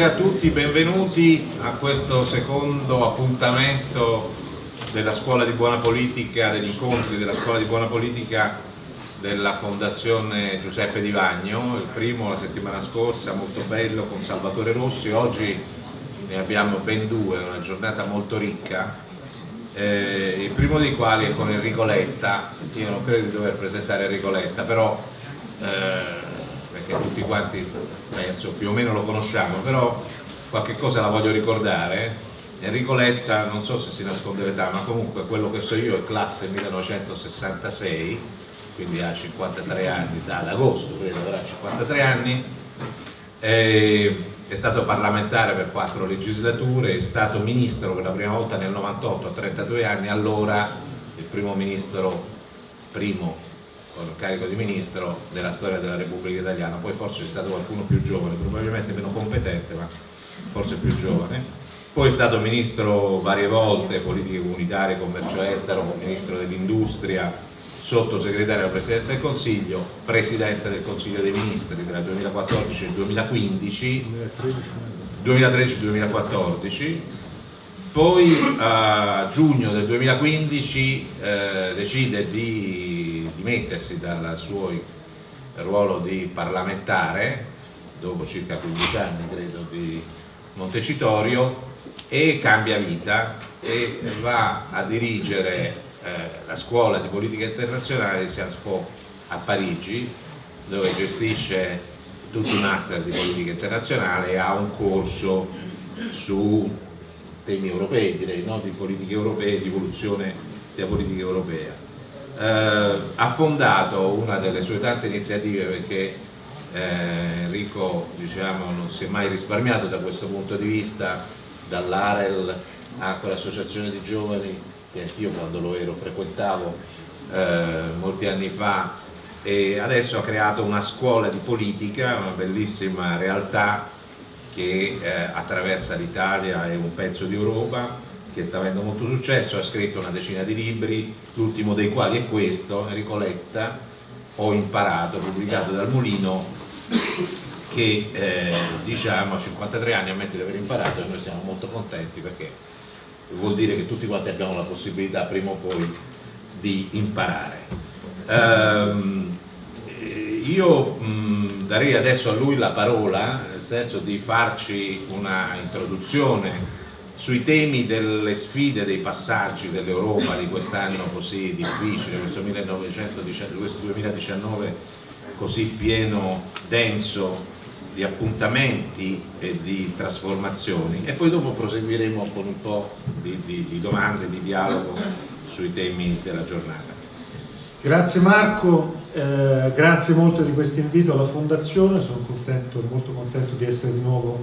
Buonasera a tutti, benvenuti a questo secondo appuntamento della Scuola di Buona Politica, degli incontri della Scuola di Buona Politica della Fondazione Giuseppe Di Vagno, il primo la settimana scorsa, molto bello, con Salvatore Rossi, oggi ne abbiamo ben due, una giornata molto ricca, eh, il primo dei quali è con Enrico Letta, io non credo di dover presentare Enrico Letta, però eh, perché tutti quanti penso più o meno lo conosciamo, però qualche cosa la voglio ricordare. Enrico Letta, non so se si nasconde l'età, ma comunque quello che so io è classe 1966, quindi ha 53 anni, ad agosto credo avrà 53 anni, è, è stato parlamentare per quattro legislature, è stato ministro per la prima volta nel 98 a 32 anni, allora il primo ministro, primo con il carico di ministro della storia della Repubblica Italiana, poi forse c'è stato qualcuno più giovane, probabilmente meno competente, ma forse più giovane. Poi è stato ministro varie volte, politiche comunitarie, commercio estero, ministro dell'industria, sottosegretario alla Presidenza del Consiglio, Presidente del Consiglio dei Ministri tra il 2014 e il 2015, 2013-2014, poi a giugno del 2015 eh, decide di dimettersi dal suo ruolo di parlamentare, dopo circa 15 anni credo di Montecitorio, e cambia vita e va a dirigere eh, la scuola di politica internazionale di Sciences Po a Parigi dove gestisce tutti i master di politica internazionale e ha un corso su temi europei, direi, no? di politiche europee, di evoluzione della politica europea. Eh, ha fondato una delle sue tante iniziative perché eh, Enrico diciamo, non si è mai risparmiato da questo punto di vista, dall'AREL a quell'associazione di giovani che anch'io quando lo ero frequentavo eh, molti anni fa e adesso ha creato una scuola di politica, una bellissima realtà che eh, attraversa l'Italia e un pezzo di Europa che sta avendo molto successo, ha scritto una decina di libri, l'ultimo dei quali è questo, Enrico Letta, Ho imparato, pubblicato dal Mulino, che eh, diciamo a 53 anni ammette di aver imparato e noi siamo molto contenti perché vuol dire che tutti quanti abbiamo la possibilità prima o poi di imparare. Um, io mh, darei adesso a lui la parola, nel senso di farci una introduzione sui temi delle sfide, dei passaggi dell'Europa di quest'anno così difficile, questo, 1919, questo 2019 così pieno, denso di appuntamenti e di trasformazioni. E poi dopo proseguiremo con un po' di, di, di domande, di dialogo sui temi della giornata. Grazie Marco, eh, grazie molto di questo invito alla Fondazione, sono contento, molto contento di essere di nuovo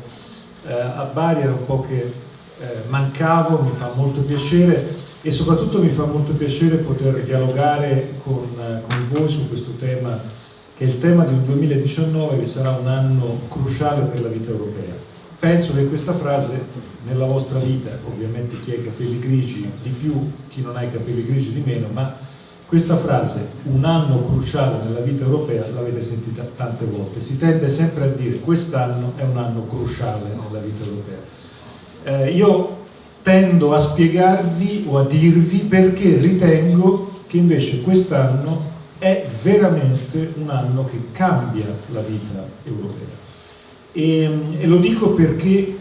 eh, a Bari, era un po' che eh, mancavo, mi fa molto piacere e soprattutto mi fa molto piacere poter dialogare con, eh, con voi su questo tema che è il tema di un 2019 che sarà un anno cruciale per la vita europea. Penso che questa frase nella vostra vita, ovviamente chi ha i capelli grigi di più, chi non ha i capelli grigi di meno, ma questa frase, un anno cruciale nella vita europea, l'avete sentita tante volte. Si tende sempre a dire quest'anno è un anno cruciale nella vita europea. Eh, io tendo a spiegarvi o a dirvi perché ritengo che invece quest'anno è veramente un anno che cambia la vita europea. E, e, lo dico perché,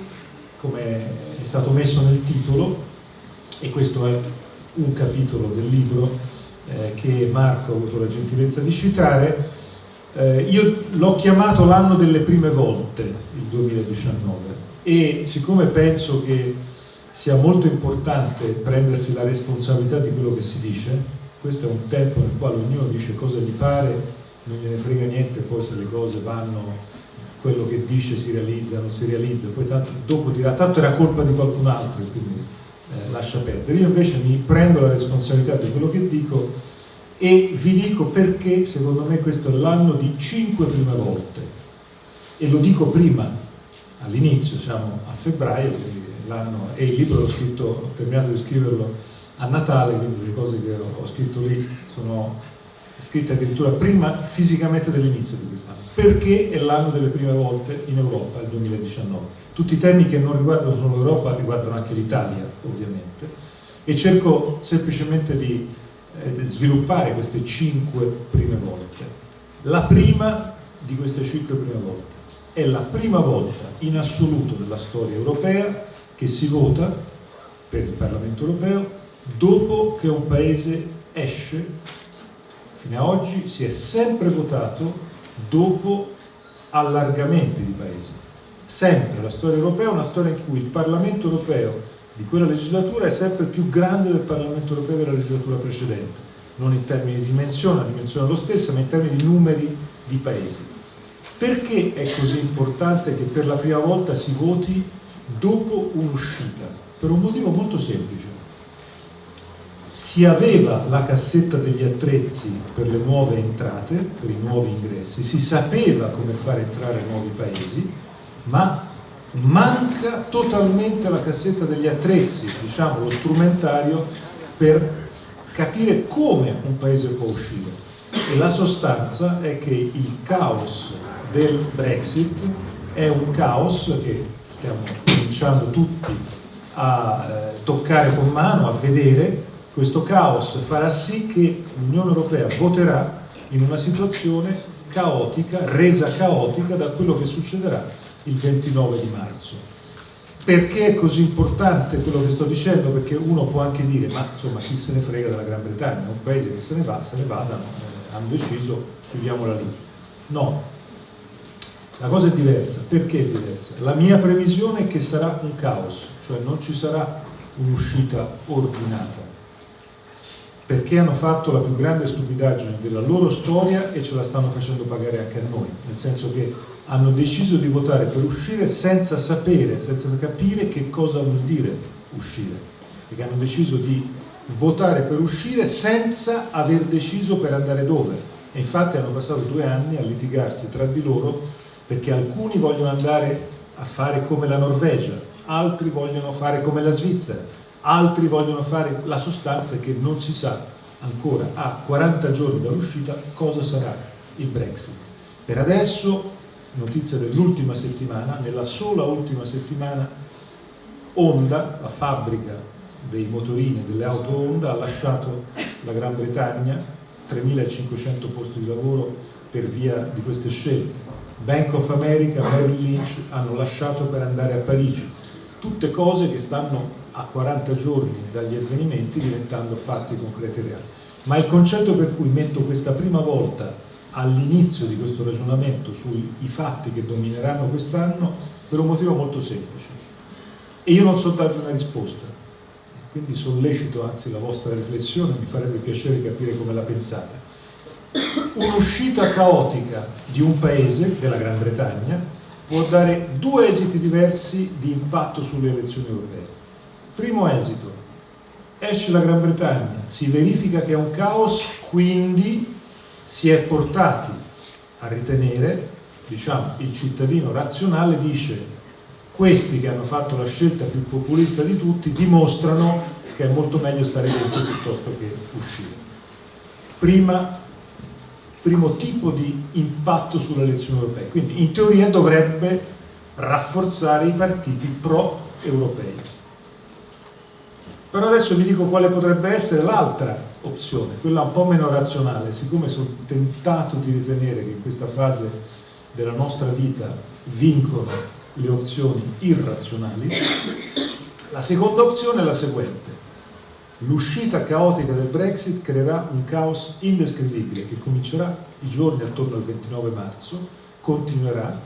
come è stato messo nel titolo, e questo è un capitolo del libro eh, che Marco ha avuto la gentilezza di citare, eh, io l'ho chiamato l'anno delle prime volte, il 2019, e siccome penso che sia molto importante prendersi la responsabilità di quello che si dice, questo è un tempo nel quale ognuno dice cosa gli pare, non gliene frega niente poi se le cose vanno, quello che dice si realizza, non si realizza, poi tanto, dopo dirà tanto era colpa di qualcun altro quindi eh, lascia perdere. Io invece mi prendo la responsabilità di quello che dico e vi dico perché secondo me questo è l'anno di cinque prime volte e lo dico prima, all'inizio, siamo a febbraio, e il libro l'ho scritto, ho terminato di scriverlo a Natale, quindi le cose che ho scritto lì sono è scritta addirittura prima fisicamente dell'inizio di quest'anno, perché è l'anno delle prime volte in Europa, il 2019. Tutti i temi che non riguardano solo l'Europa riguardano anche l'Italia, ovviamente, e cerco semplicemente di eh, sviluppare queste cinque prime volte. La prima di queste cinque prime volte è la prima volta in assoluto nella storia europea che si vota per il Parlamento europeo dopo che un paese esce fino ad oggi si è sempre votato dopo allargamenti di paesi. Sempre la storia europea è una storia in cui il Parlamento europeo di quella legislatura è sempre più grande del Parlamento europeo della legislatura precedente, non in termini di dimensione, la dimensione è lo stessa, ma in termini di numeri di paesi. Perché è così importante che per la prima volta si voti dopo un'uscita? Per un motivo molto semplice si aveva la cassetta degli attrezzi per le nuove entrate, per i nuovi ingressi, si sapeva come fare entrare nuovi paesi, ma manca totalmente la cassetta degli attrezzi, diciamo lo strumentario, per capire come un paese può uscire. E la sostanza è che il caos del Brexit è un caos che stiamo cominciando tutti a eh, toccare con mano, a vedere, questo caos farà sì che l'Unione Europea voterà in una situazione caotica, resa caotica da quello che succederà il 29 di marzo. Perché è così importante quello che sto dicendo? Perché uno può anche dire, ma insomma chi se ne frega della Gran Bretagna, un paese che se ne va, se ne vadano, eh, hanno deciso, chiudiamola lì. No, la cosa è diversa. Perché è diversa? La mia previsione è che sarà un caos, cioè non ci sarà un'uscita ordinata perché hanno fatto la più grande stupidaggine della loro storia e ce la stanno facendo pagare anche a noi, nel senso che hanno deciso di votare per uscire senza sapere, senza capire che cosa vuol dire uscire, perché hanno deciso di votare per uscire senza aver deciso per andare dove. E infatti hanno passato due anni a litigarsi tra di loro perché alcuni vogliono andare a fare come la Norvegia, altri vogliono fare come la Svizzera, altri vogliono fare la sostanza che non si sa ancora a 40 giorni dall'uscita cosa sarà il Brexit. Per adesso, notizia dell'ultima settimana, nella sola ultima settimana Honda, la fabbrica dei motorini delle auto Honda, ha lasciato la Gran Bretagna, 3.500 posti di lavoro per via di queste scelte. Bank of America, Merrill Lynch hanno lasciato per andare a Parigi. Tutte cose che stanno a 40 giorni dagli avvenimenti diventando fatti concreti e reali. Ma il concetto per cui metto questa prima volta all'inizio di questo ragionamento sui fatti che domineranno quest'anno per un motivo molto semplice. E io non so darvi una risposta, quindi sollecito anzi la vostra riflessione, mi farebbe piacere capire come la pensate. Un'uscita caotica di un paese, della Gran Bretagna, può dare due esiti diversi di impatto sulle elezioni europee. Primo esito, esce la Gran Bretagna, si verifica che è un caos, quindi si è portati a ritenere, diciamo, il cittadino razionale dice questi che hanno fatto la scelta più populista di tutti dimostrano che è molto meglio stare dentro piuttosto che uscire. Prima, primo tipo di impatto sulle elezioni europee, quindi in teoria dovrebbe rafforzare i partiti pro-europei. Però adesso vi dico quale potrebbe essere l'altra opzione, quella un po' meno razionale, siccome sono tentato di ritenere che in questa fase della nostra vita vincono le opzioni irrazionali, la seconda opzione è la seguente. L'uscita caotica del Brexit creerà un caos indescrivibile che comincerà i giorni attorno al 29 marzo, continuerà.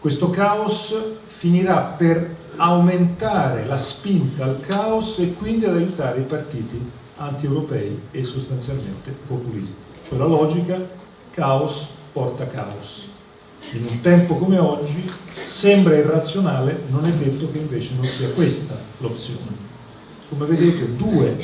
Questo caos finirà per aumentare la spinta al caos e quindi ad aiutare i partiti anti-europei e sostanzialmente populisti. Cioè la logica caos porta caos. In un tempo come oggi sembra irrazionale, non è detto che invece non sia questa l'opzione. Come vedete due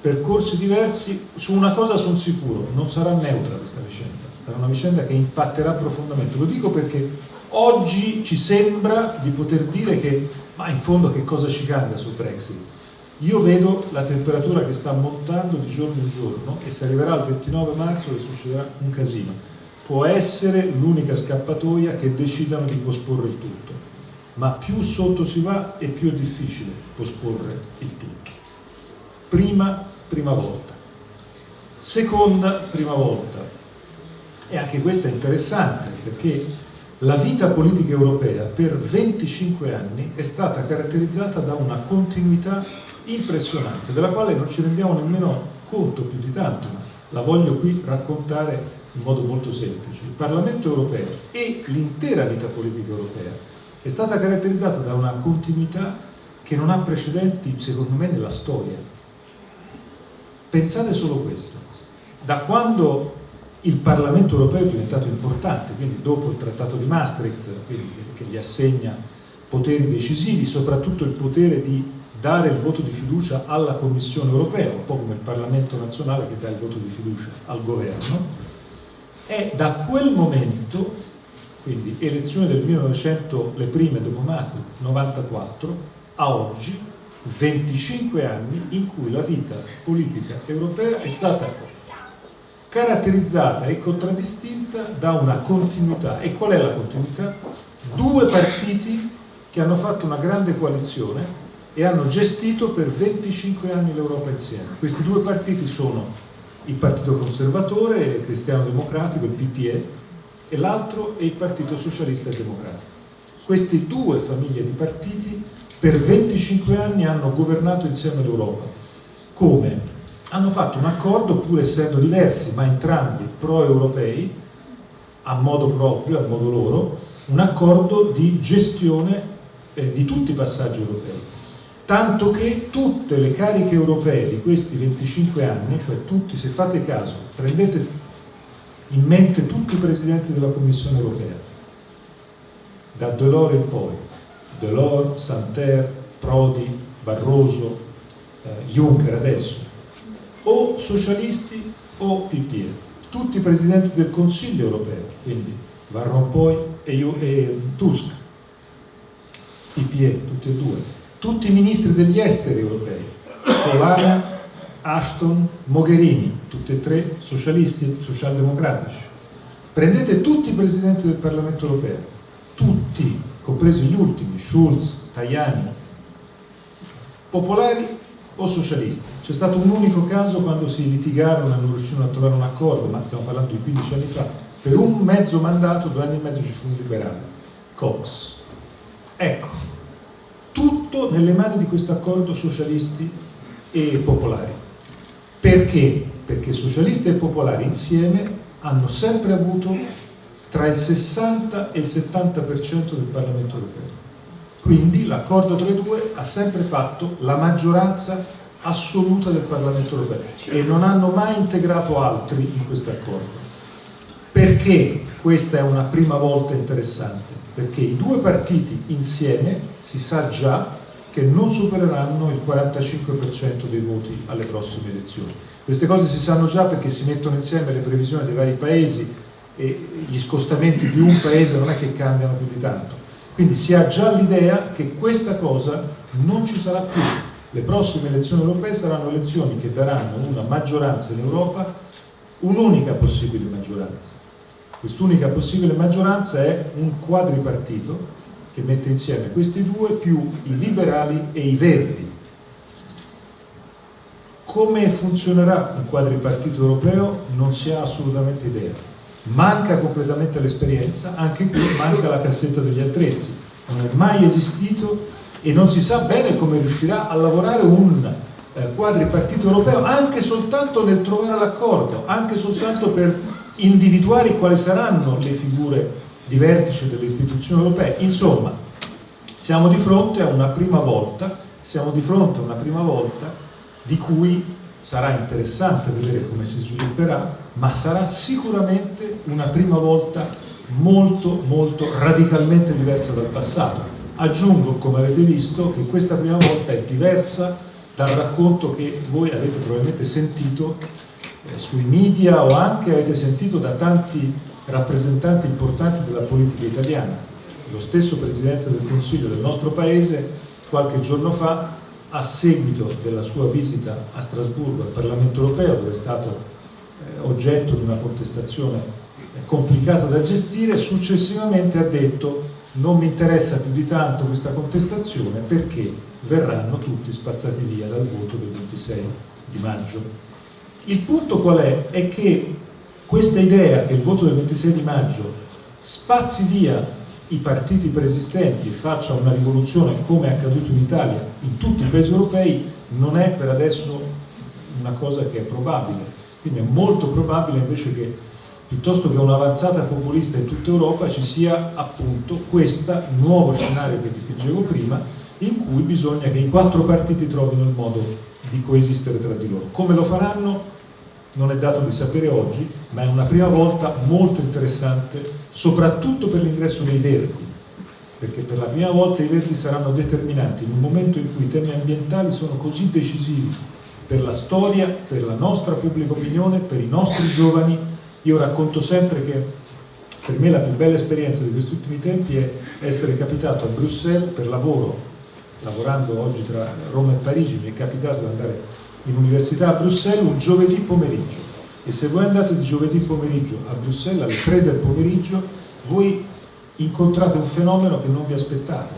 percorsi diversi, su una cosa sono sicuro, non sarà neutra questa vicenda, sarà una vicenda che impatterà profondamente. Lo dico perché oggi ci sembra di poter dire che ma in fondo che cosa ci cambia sul Brexit? io vedo la temperatura che sta montando di giorno in giorno e se arriverà al 29 marzo che succederà un casino. Può essere l'unica scappatoia che decidano di posporre il tutto, ma più sotto si va e più è difficile posporre il tutto. Prima, prima volta. Seconda, prima volta. E anche questa è interessante perché la vita politica europea per 25 anni è stata caratterizzata da una continuità impressionante, della quale non ci rendiamo nemmeno conto più di tanto, ma la voglio qui raccontare in modo molto semplice. Il Parlamento europeo e l'intera vita politica europea è stata caratterizzata da una continuità che non ha precedenti, secondo me, nella storia. Pensate solo questo. Da quando il Parlamento europeo è diventato importante, quindi dopo il Trattato di Maastricht, che gli assegna poteri decisivi, soprattutto il potere di dare il voto di fiducia alla Commissione europea, un po' come il Parlamento nazionale che dà il voto di fiducia al governo, è da quel momento, quindi elezioni del 1900, le prime dopo Maastricht, 94, a oggi, 25 anni in cui la vita politica europea è stata caratterizzata e contraddistinta da una continuità. E qual è la continuità? Due partiti che hanno fatto una grande coalizione e hanno gestito per 25 anni l'Europa insieme. Questi due partiti sono il Partito Conservatore Cristiano Democratico, il PPE, e l'altro è il Partito Socialista e Democratico. Queste due famiglie di partiti per 25 anni hanno governato insieme l'Europa. Come? Hanno fatto un accordo, pur essendo diversi, ma entrambi pro-europei, a modo proprio, a modo loro, un accordo di gestione eh, di tutti i passaggi europei tanto che tutte le cariche europee di questi 25 anni, cioè tutti, se fate caso, prendete in mente tutti i presidenti della Commissione europea, da Delors in poi, Delors, Santer, Prodi, Barroso, eh, Juncker adesso, o socialisti o PPE, tutti i presidenti del Consiglio europeo, quindi Van Rompuy e, e Tusk, PPE, tutti e due, tutti i ministri degli esteri europei, Polana, Ashton, Mogherini, tutti e tre socialisti, socialdemocratici. Prendete tutti i presidenti del Parlamento europeo, tutti, compresi gli ultimi, Schulz, Tajani, popolari o socialisti. C'è stato un unico caso quando si litigarono e non riuscirono a trovare un accordo, ma stiamo parlando di 15 anni fa, per un mezzo mandato, due anni e mezzo ci fu un liberale, Cox. Ecco, tutto nelle mani di questo accordo socialisti e popolari. Perché? Perché socialisti e popolari insieme hanno sempre avuto tra il 60 e il 70% del Parlamento europeo. Quindi l'accordo tra i due ha sempre fatto la maggioranza assoluta del Parlamento europeo e non hanno mai integrato altri in questo accordo. Perché questa è una prima volta interessante? perché i due partiti insieme si sa già che non supereranno il 45% dei voti alle prossime elezioni. Queste cose si sanno già perché si mettono insieme le previsioni dei vari paesi e gli scostamenti di un paese non è che cambiano più di tanto. Quindi si ha già l'idea che questa cosa non ci sarà più. Le prossime elezioni europee saranno elezioni che daranno una maggioranza in Europa, un'unica possibile maggioranza Quest'unica possibile maggioranza è un quadripartito che mette insieme questi due più i liberali e i verdi. Come funzionerà un quadripartito europeo non si ha assolutamente idea. Manca completamente l'esperienza, anche qui manca la cassetta degli attrezzi. Non è mai esistito e non si sa bene come riuscirà a lavorare un eh, quadripartito europeo anche soltanto nel trovare l'accordo, anche soltanto per individuare quali saranno le figure di vertice delle istituzioni europee. Insomma, siamo di fronte a una prima volta, siamo di fronte a una prima volta di cui sarà interessante vedere come si svilupperà, ma sarà sicuramente una prima volta molto molto radicalmente diversa dal passato. Aggiungo, come avete visto, che questa prima volta è diversa dal racconto che voi avete probabilmente sentito eh, sui media o anche avete sentito da tanti rappresentanti importanti della politica italiana. Lo stesso Presidente del Consiglio del nostro Paese qualche giorno fa a seguito della sua visita a Strasburgo al Parlamento europeo, dove è stato eh, oggetto di una contestazione eh, complicata da gestire, successivamente ha detto non mi interessa più di tanto questa contestazione perché verranno tutti spazzati via dal voto del 26 di maggio. Il punto qual è? È che questa idea che il voto del 26 di maggio spazzi via i partiti preesistenti e faccia una rivoluzione come è accaduto in Italia, in tutti i paesi europei, non è per adesso una cosa che è probabile. Quindi è molto probabile invece che piuttosto che un'avanzata populista in tutta Europa ci sia appunto questo nuovo scenario che dicevo prima, in cui bisogna che i quattro partiti trovino il modo di coesistere tra di loro. Come lo faranno non è dato di sapere oggi, ma è una prima volta molto interessante, soprattutto per l'ingresso dei verdi, perché per la prima volta i verdi saranno determinanti in un momento in cui i temi ambientali sono così decisivi per la storia, per la nostra pubblica opinione, per i nostri giovani. Io racconto sempre che per me la più bella esperienza di questi ultimi tempi è essere capitato a Bruxelles per lavoro, lavorando oggi tra Roma e Parigi, mi è capitato di andare in università a Bruxelles un giovedì pomeriggio. E se voi andate di giovedì pomeriggio a Bruxelles alle 3 del pomeriggio voi incontrate un fenomeno che non vi aspettate.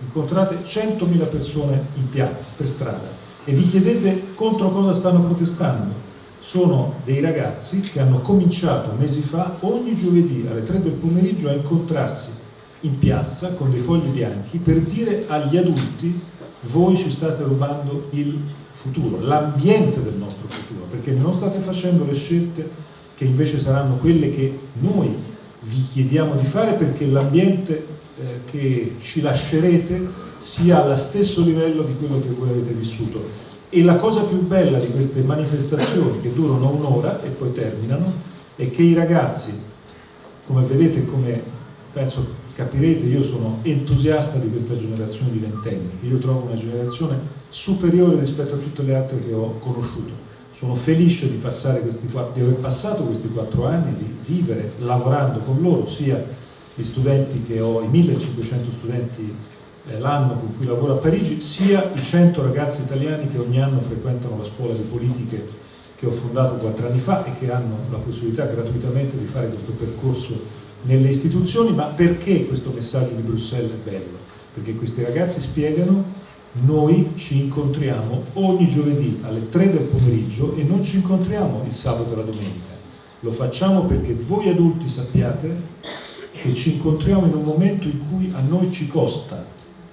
Incontrate 100.000 persone in piazza, per strada e vi chiedete contro cosa stanno protestando. Sono dei ragazzi che hanno cominciato mesi fa ogni giovedì alle 3 del pomeriggio a incontrarsi in piazza con dei fogli bianchi per dire agli adulti voi ci state rubando il futuro, l'ambiente del nostro futuro, perché non state facendo le scelte che invece saranno quelle che noi vi chiediamo di fare perché l'ambiente eh, che ci lascerete sia allo stesso livello di quello che voi avete vissuto. E la cosa più bella di queste manifestazioni, che durano un'ora e poi terminano, è che i ragazzi, come vedete, come penso capirete, io sono entusiasta di questa generazione di ventenni, che io trovo una generazione superiore rispetto a tutte le altre che ho conosciuto. Sono felice di, questi, di aver passato questi quattro anni, di vivere lavorando con loro, sia gli studenti che ho, i 1500 studenti eh, l'anno con cui lavoro a Parigi, sia i 100 ragazzi italiani che ogni anno frequentano la scuola di politiche che ho fondato quattro anni fa e che hanno la possibilità gratuitamente di fare questo percorso nelle istituzioni, ma perché questo messaggio di Bruxelles è bello? Perché questi ragazzi spiegano noi ci incontriamo ogni giovedì alle 3 del pomeriggio e non ci incontriamo il sabato e la domenica. Lo facciamo perché voi adulti sappiate che ci incontriamo in un momento in cui a noi ci costa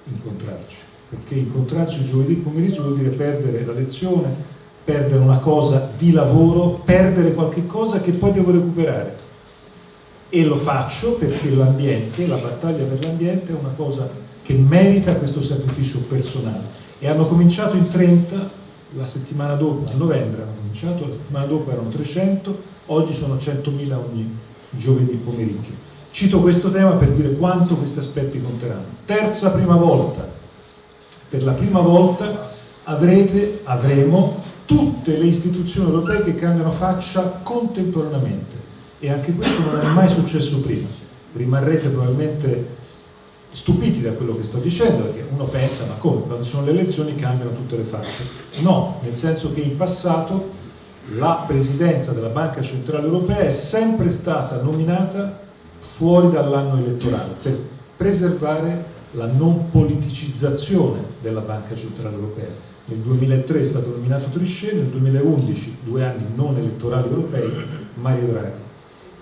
incontrarci, perché incontrarci il giovedì pomeriggio vuol dire perdere la lezione, perdere una cosa di lavoro, perdere qualche cosa che poi devo recuperare e lo faccio perché l'ambiente, la battaglia per l'ambiente è una cosa che merita questo sacrificio personale. E hanno cominciato in 30, la settimana dopo, a novembre hanno cominciato, la settimana dopo erano 300, oggi sono 100.000 ogni giovedì pomeriggio. Cito questo tema per dire quanto questi aspetti conteranno. Terza prima volta, per la prima volta avrete, avremo tutte le istituzioni europee che cambiano faccia contemporaneamente e anche questo non è mai successo prima. Rimarrete probabilmente stupiti da quello che sto dicendo, perché uno pensa, ma come, quando ci sono le elezioni cambiano tutte le facce. No, nel senso che in passato la presidenza della Banca Centrale Europea è sempre stata nominata fuori dall'anno elettorale per preservare la non politicizzazione della Banca Centrale Europea. Nel 2003 è stato nominato Trichet, nel 2011, due anni non elettorali europei, Mario Draghi.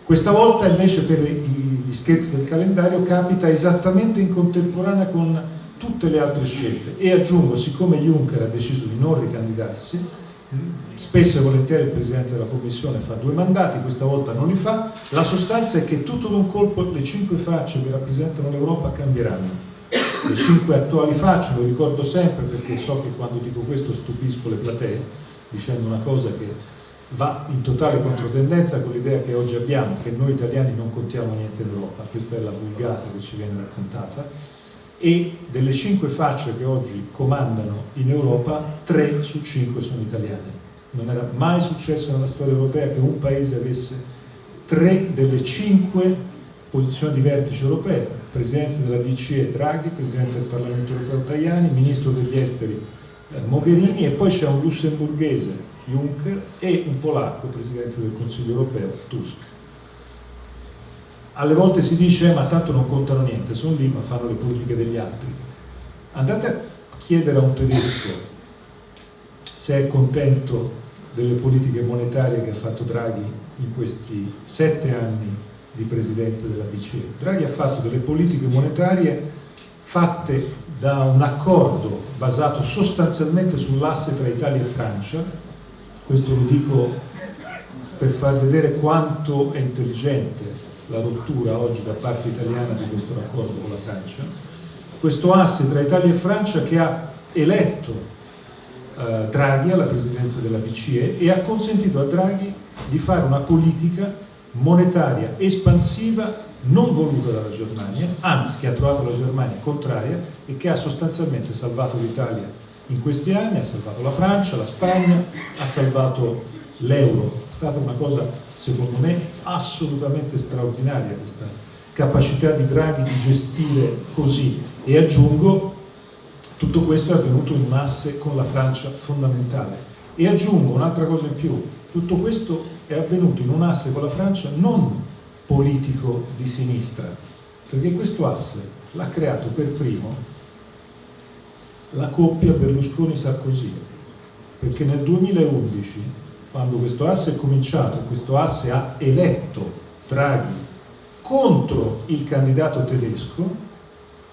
Questa volta invece per gli scherzi del calendario capita esattamente in contemporanea con tutte le altre scelte e aggiungo, siccome Juncker ha deciso di non ricandidarsi, spesso e volentieri il Presidente della Commissione fa due mandati, questa volta non li fa, la sostanza è che tutto d'un colpo le cinque facce che rappresentano l'Europa cambieranno. Le cinque attuali facce, lo ricordo sempre perché so che quando dico questo stupisco le platee, dicendo una cosa che va in totale controtendenza con l'idea che oggi abbiamo, che noi italiani non contiamo niente in Europa, questa è la vulgata che ci viene raccontata, e delle cinque facce che oggi comandano in Europa, tre su cinque sono italiane. Non era mai successo nella storia europea che un paese avesse tre delle cinque posizioni di vertice europee, Presidente della BCE Draghi, Presidente del Parlamento europeo Tajani, Ministro degli Esteri Mogherini e poi c'è un lussemburghese, Juncker, e un polacco, Presidente del Consiglio europeo, Tusk. Alle volte si dice ma tanto non contano niente, sono lì ma fanno le politiche degli altri. Andate a chiedere a un tedesco se è contento delle politiche monetarie che ha fatto Draghi in questi sette anni di presidenza della BCE. Draghi ha fatto delle politiche monetarie fatte da un accordo basato sostanzialmente sull'asse tra Italia e Francia, questo lo dico per far vedere quanto è intelligente la rottura oggi da parte italiana di questo raccordo con la Francia, questo asse tra Italia e Francia che ha eletto eh, Draghi alla presidenza della BCE e ha consentito a Draghi di fare una politica monetaria espansiva non voluta dalla Germania, anzi che ha trovato la Germania contraria e che ha sostanzialmente salvato l'Italia in questi anni, ha salvato la Francia, la Spagna, ha salvato l'euro. È stata una cosa, secondo me, assolutamente straordinaria questa capacità di Draghi di gestire così. E aggiungo, tutto questo è avvenuto in un asse con la Francia fondamentale. E aggiungo un'altra cosa in più, tutto questo è avvenuto in un asse con la Francia non politico di sinistra, perché questo asse l'ha creato per primo la coppia Berlusconi-Sarkozy, perché nel 2011, quando questo asse è cominciato, questo asse ha eletto Draghi contro il candidato tedesco,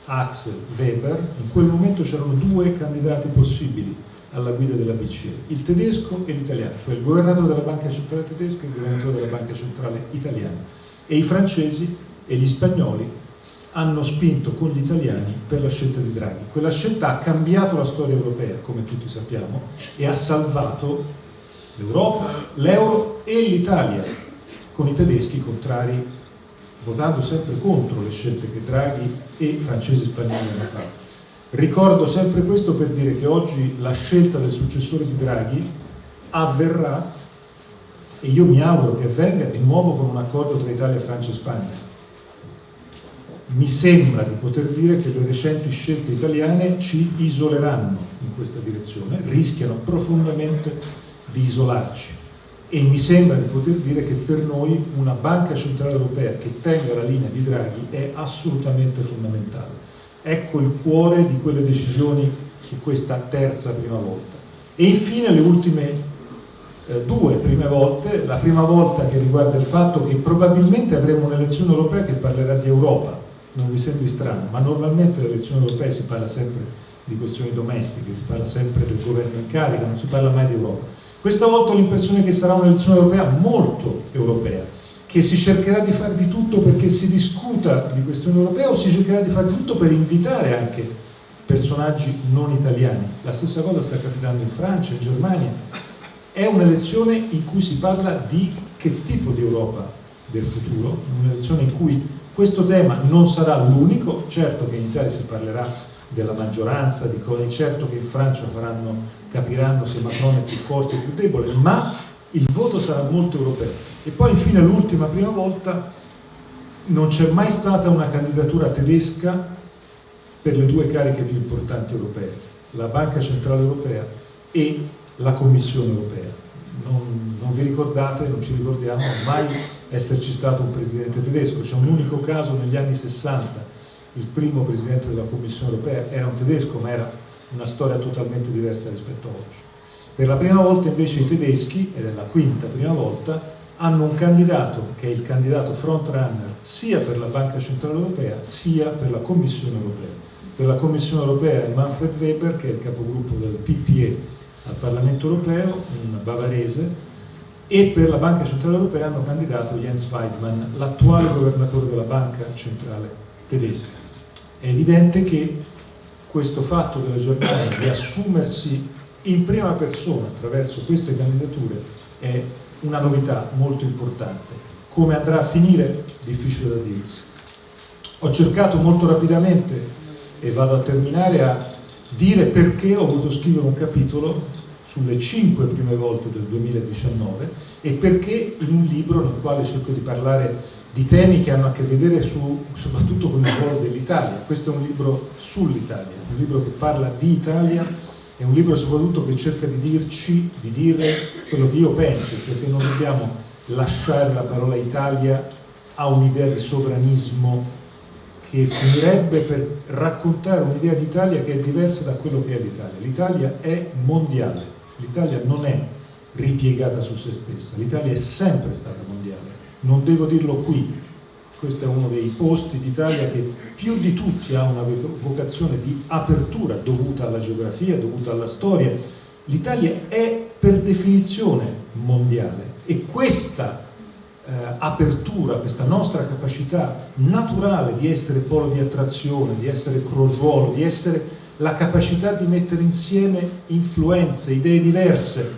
Axel Weber, in quel momento c'erano due candidati possibili alla guida della BCE, il tedesco e l'italiano, cioè il governatore della banca centrale tedesca e il governatore della banca centrale italiana e i francesi e gli spagnoli hanno spinto con gli italiani per la scelta di Draghi. Quella scelta ha cambiato la storia europea, come tutti sappiamo, e ha salvato l'Europa, l'euro e l'Italia, con i tedeschi contrari, votando sempre contro le scelte che Draghi e francesi e spagnoli hanno fatto. Ricordo sempre questo per dire che oggi la scelta del successore di Draghi avverrà e io mi auguro che avvenga di nuovo con un accordo tra Italia, Francia e Spagna. Mi sembra di poter dire che le recenti scelte italiane ci isoleranno in questa direzione, rischiano profondamente di isolarci e mi sembra di poter dire che per noi una banca centrale europea che tenga la linea di Draghi è assolutamente fondamentale. Ecco il cuore di quelle decisioni su questa terza prima volta. E infine le ultime eh, due prime volte, la prima volta che riguarda il fatto che probabilmente avremo un'elezione europea che parlerà di Europa, non vi sembri strano, ma normalmente le elezioni europee si parla sempre di questioni domestiche, si parla sempre del governo in carica, non si parla mai di Europa. Questa volta ho l'impressione che sarà un'elezione europea molto europea, che si cercherà di fare di tutto perché si discuta di questioni europee o si cercherà di fare di tutto per invitare anche personaggi non italiani. La stessa cosa sta capitando in Francia, in Germania, è un'elezione in cui si parla di che tipo di Europa del futuro, un'elezione in cui questo tema non sarà l'unico, certo che in Italia si parlerà della maggioranza, di cose, certo che in Francia faranno, capiranno se Macron è più forte o più debole, ma il voto sarà molto europeo. E poi infine l'ultima prima volta non c'è mai stata una candidatura tedesca per le due cariche più importanti europee, la Banca Centrale Europea e la Commissione europea. Non, non, vi ricordate, non ci ricordiamo mai esserci stato un presidente tedesco, c'è un unico caso negli anni 60, il primo presidente della Commissione europea era un tedesco, ma era una storia totalmente diversa rispetto a oggi. Per la prima volta invece i tedeschi, ed è la quinta prima volta, hanno un candidato che è il candidato frontrunner sia per la Banca Centrale Europea sia per la Commissione Europea. Per la Commissione Europea è Manfred Weber, che è il capogruppo del PPE al Parlamento europeo, un bavarese, e per la Banca Centrale Europea hanno candidato Jens Weidmann, l'attuale governatore della Banca Centrale Tedesca. È evidente che questo fatto della Germania di assumersi in prima persona attraverso queste candidature è una novità molto importante. Come andrà a finire? Difficile da dirsi. Ho cercato molto rapidamente, e vado a terminare, a dire perché ho voluto scrivere un capitolo sulle cinque prime volte del 2019 e perché in un libro nel quale cerco di parlare di temi che hanno a che vedere su, soprattutto con il ruolo dell'Italia. Questo è un libro sull'Italia, un libro che parla di Italia è un libro soprattutto che cerca di dirci, di dire quello che io penso, perché non dobbiamo lasciare la parola Italia a un'idea di sovranismo che finirebbe per raccontare un'idea d'Italia che è diversa da quello che è l'Italia. L'Italia è mondiale, l'Italia non è ripiegata su se stessa, l'Italia è sempre stata mondiale. Non devo dirlo qui, questo è uno dei posti d'Italia che più di tutti ha una vocazione di apertura dovuta alla geografia, dovuta alla storia. L'Italia è per definizione mondiale e questa eh, apertura, questa nostra capacità naturale di essere polo di attrazione, di essere crogiuolo, di essere la capacità di mettere insieme influenze, idee diverse,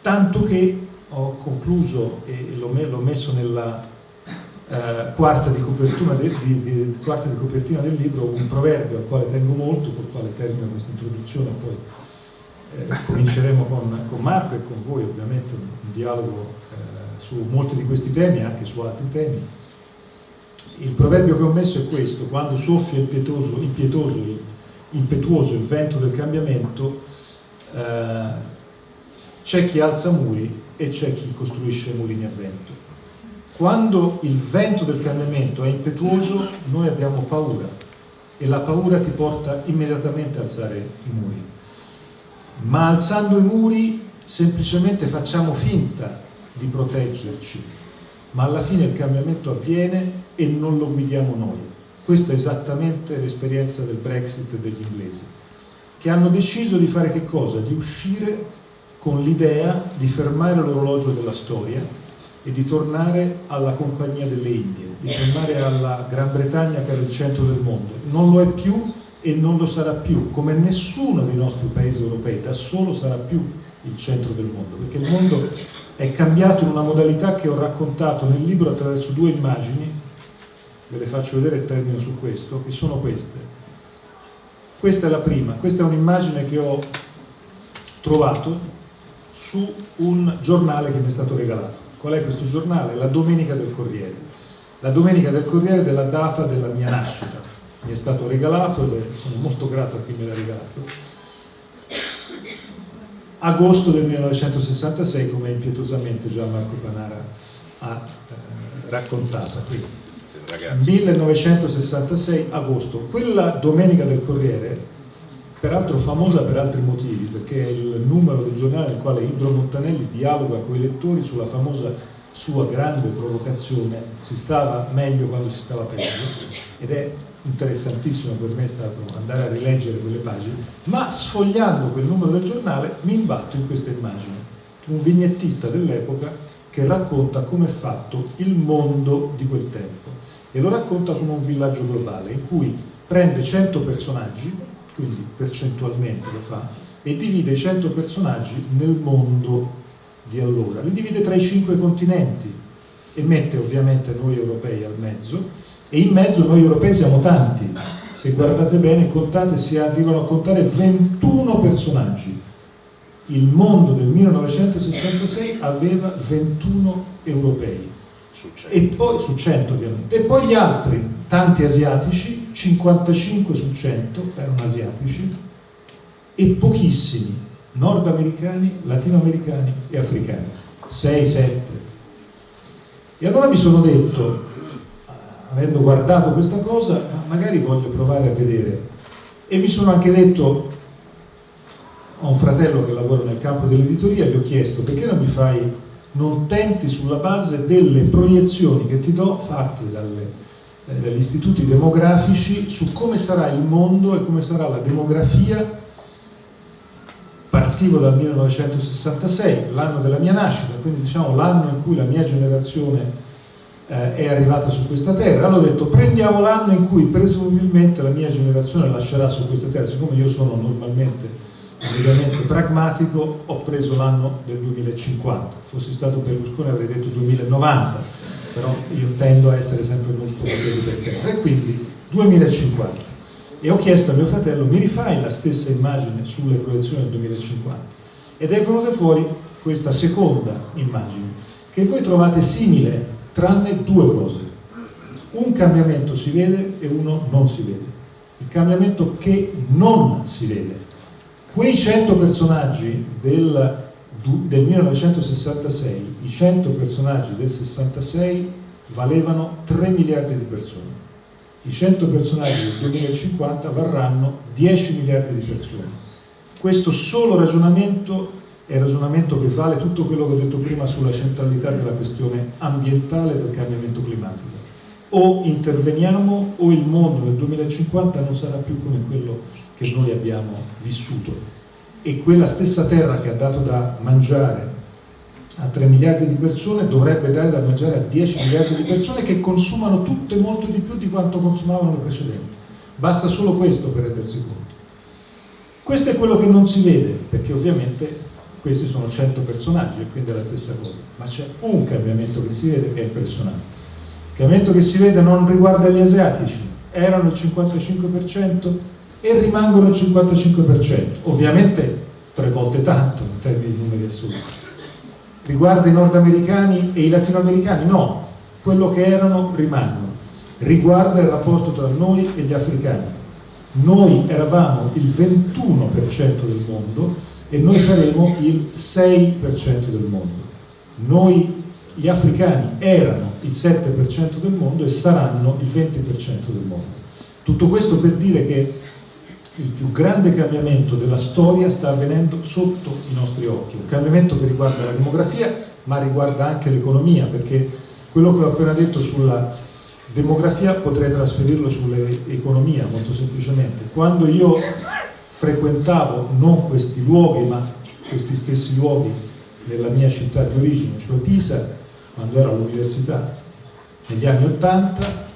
tanto che ho concluso e l'ho messo nella eh, quarta, di del, di, di, quarta, di copertina del libro un proverbio al quale tengo molto, col quale termino questa introduzione, poi eh, cominceremo con, con, Marco e con voi ovviamente un, un dialogo eh, su molti di questi temi e anche su altri temi. Il proverbio che ho messo è questo, quando soffia impietoso, impietoso, impetuoso il vento del cambiamento, eh, c'è chi alza muri e c'è chi costruisce mulini a vento. Quando il vento del cambiamento è impetuoso, noi abbiamo paura e la paura ti porta immediatamente a alzare i muri. Ma alzando i muri semplicemente facciamo finta di proteggerci, ma alla fine il cambiamento avviene e non lo guidiamo noi. Questa è esattamente l'esperienza del Brexit degli inglesi, che hanno deciso di fare che cosa? Di uscire con l'idea di fermare l'orologio della storia e di tornare alla compagnia delle Indie, di tornare alla Gran Bretagna che era il centro del mondo. Non lo è più e non lo sarà più, come nessuno dei nostri paesi europei da solo sarà più il centro del mondo, perché il mondo è cambiato in una modalità che ho raccontato nel libro attraverso due immagini, ve le faccio vedere e termino su questo, che sono queste. Questa è la prima, questa è un'immagine che ho trovato su un giornale che mi è stato regalato. Qual è questo giornale? La Domenica del Corriere. La Domenica del Corriere della data della mia nascita. Mi è stato regalato e sono molto grato a chi me l'ha regalato. Agosto del 1966, come impietosamente già Marco Panara ha eh, raccontato. Quindi, 1966 agosto. Quella Domenica del Corriere peraltro famosa per altri motivi, perché è il numero del giornale nel quale Indro Montanelli dialoga con i lettori sulla famosa sua grande provocazione, si stava meglio quando si stava peggio, ed è interessantissimo per me è stato andare a rileggere quelle pagine, ma sfogliando quel numero del giornale mi imbatto in questa immagine, un vignettista dell'epoca che racconta come è fatto il mondo di quel tempo e lo racconta come un villaggio globale in cui prende 100 personaggi quindi percentualmente lo fa, e divide i 100 personaggi nel mondo di allora. Li divide tra i cinque continenti e mette ovviamente noi europei al mezzo e in mezzo noi europei siamo tanti. Se guardate bene, contate, si arrivano a contare 21 personaggi. Il mondo del 1966 aveva 21 europei. Su 100. E poi, su 100 ovviamente. E poi gli altri, tanti asiatici, 55 su 100 erano asiatici e pochissimi nordamericani, latinoamericani e africani, 6-7. E allora mi sono detto, avendo guardato questa cosa, magari voglio provare a vedere. E mi sono anche detto, ho un fratello che lavora nel campo dell'editoria, gli ho chiesto perché non mi fai, non tenti sulla base delle proiezioni che ti do fatte dalle eh, dagli istituti demografici su come sarà il mondo e come sarà la demografia partivo dal 1966, l'anno della mia nascita, quindi diciamo l'anno in cui la mia generazione eh, è arrivata su questa terra. Allora ho detto prendiamo l'anno in cui presumibilmente la mia generazione lascerà su questa terra, siccome io sono normalmente ovviamente pragmatico, ho preso l'anno del 2050. Fossi stato Berlusconi avrei detto 2090 però io tendo a essere sempre molto per terra e quindi 2050 e ho chiesto a mio fratello mi rifai la stessa immagine sulle proiezioni del 2050 ed è venuta fuori questa seconda immagine che voi trovate simile tranne due cose. Un cambiamento si vede e uno non si vede. Il cambiamento che non si vede Quei 100 personaggi del, del 1966, i 100 personaggi del 66 valevano 3 miliardi di persone. I 100 personaggi del 2050 varranno 10 miliardi di persone. Questo solo ragionamento è il ragionamento che vale tutto quello che ho detto prima sulla centralità della questione ambientale del cambiamento climatico. O interveniamo o il mondo nel 2050 non sarà più come quello che noi abbiamo vissuto. E quella stessa terra che ha dato da mangiare a 3 miliardi di persone dovrebbe dare da mangiare a 10 miliardi di persone che consumano tutte molto di più di quanto consumavano le precedenti. Basta solo questo per rendersi conto. Questo è quello che non si vede, perché ovviamente questi sono 100 personaggi e quindi è la stessa cosa, ma c'è un cambiamento che si vede che è impressionante. Il cambiamento che si vede non riguarda gli asiatici, erano il 55% e rimangono il 55%, ovviamente tre volte tanto in termini di numeri assoluti. Riguarda i nordamericani e i latinoamericani? No, quello che erano rimangono. Riguarda il rapporto tra noi e gli africani. Noi eravamo il 21% del mondo, e noi saremo il 6% del mondo. Noi, gli africani, erano il 7% del mondo e saranno il 20% del mondo. Tutto questo per dire che il più grande cambiamento della storia sta avvenendo sotto i nostri occhi, un cambiamento che riguarda la demografia ma riguarda anche l'economia, perché quello che ho appena detto sulla demografia potrei trasferirlo sull'economia molto semplicemente. Quando io frequentavo non questi luoghi ma questi stessi luoghi nella mia città di origine, cioè Pisa, quando ero all'università negli anni Ottanta,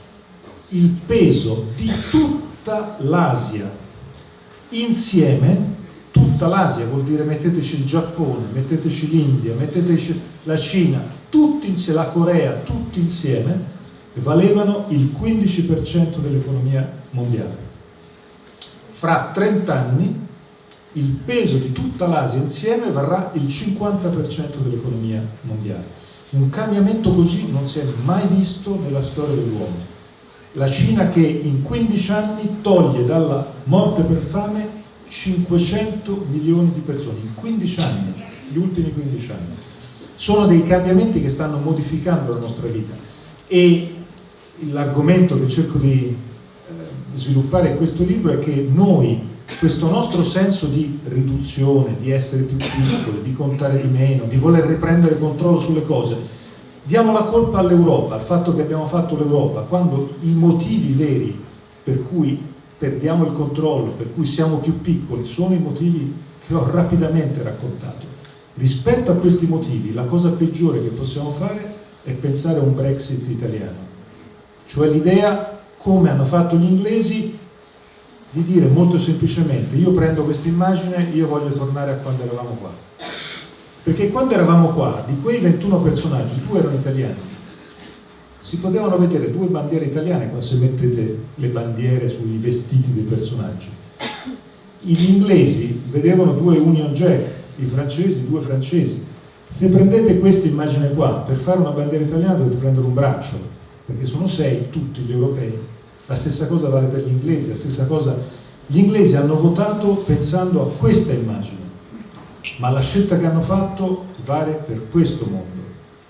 il peso di tutta l'Asia insieme, tutta l'Asia vuol dire metteteci il Giappone, metteteci l'India, metteteci la Cina, tutti insieme, la Corea, tutti insieme, valevano il 15% dell'economia mondiale fra 30 anni il peso di tutta l'Asia insieme varrà il 50% dell'economia mondiale. Un cambiamento così non si è mai visto nella storia dell'uomo. La Cina che in 15 anni toglie dalla morte per fame 500 milioni di persone, in 15 anni, gli ultimi 15 anni. Sono dei cambiamenti che stanno modificando la nostra vita e l'argomento che cerco di sviluppare in questo libro è che noi, questo nostro senso di riduzione, di essere più piccoli, di contare di meno, di voler riprendere controllo sulle cose, diamo la colpa all'Europa, al fatto che abbiamo fatto l'Europa, quando i motivi veri per cui perdiamo il controllo, per cui siamo più piccoli, sono i motivi che ho rapidamente raccontato. Rispetto a questi motivi, la cosa peggiore che possiamo fare è pensare a un Brexit italiano, cioè l'idea come hanno fatto gli inglesi di dire molto semplicemente io prendo questa immagine, io voglio tornare a quando eravamo qua perché quando eravamo qua di quei 21 personaggi due erano italiani. Si potevano vedere due bandiere italiane quando se mettete le bandiere sui vestiti dei personaggi. Gli inglesi vedevano due Union Jack i francesi due francesi. Se prendete questa immagine qua per fare una bandiera italiana dovete prendere un braccio perché sono sei tutti gli europei. La stessa cosa vale per gli inglesi, la stessa cosa... Gli inglesi hanno votato pensando a questa immagine, ma la scelta che hanno fatto vale per questo mondo.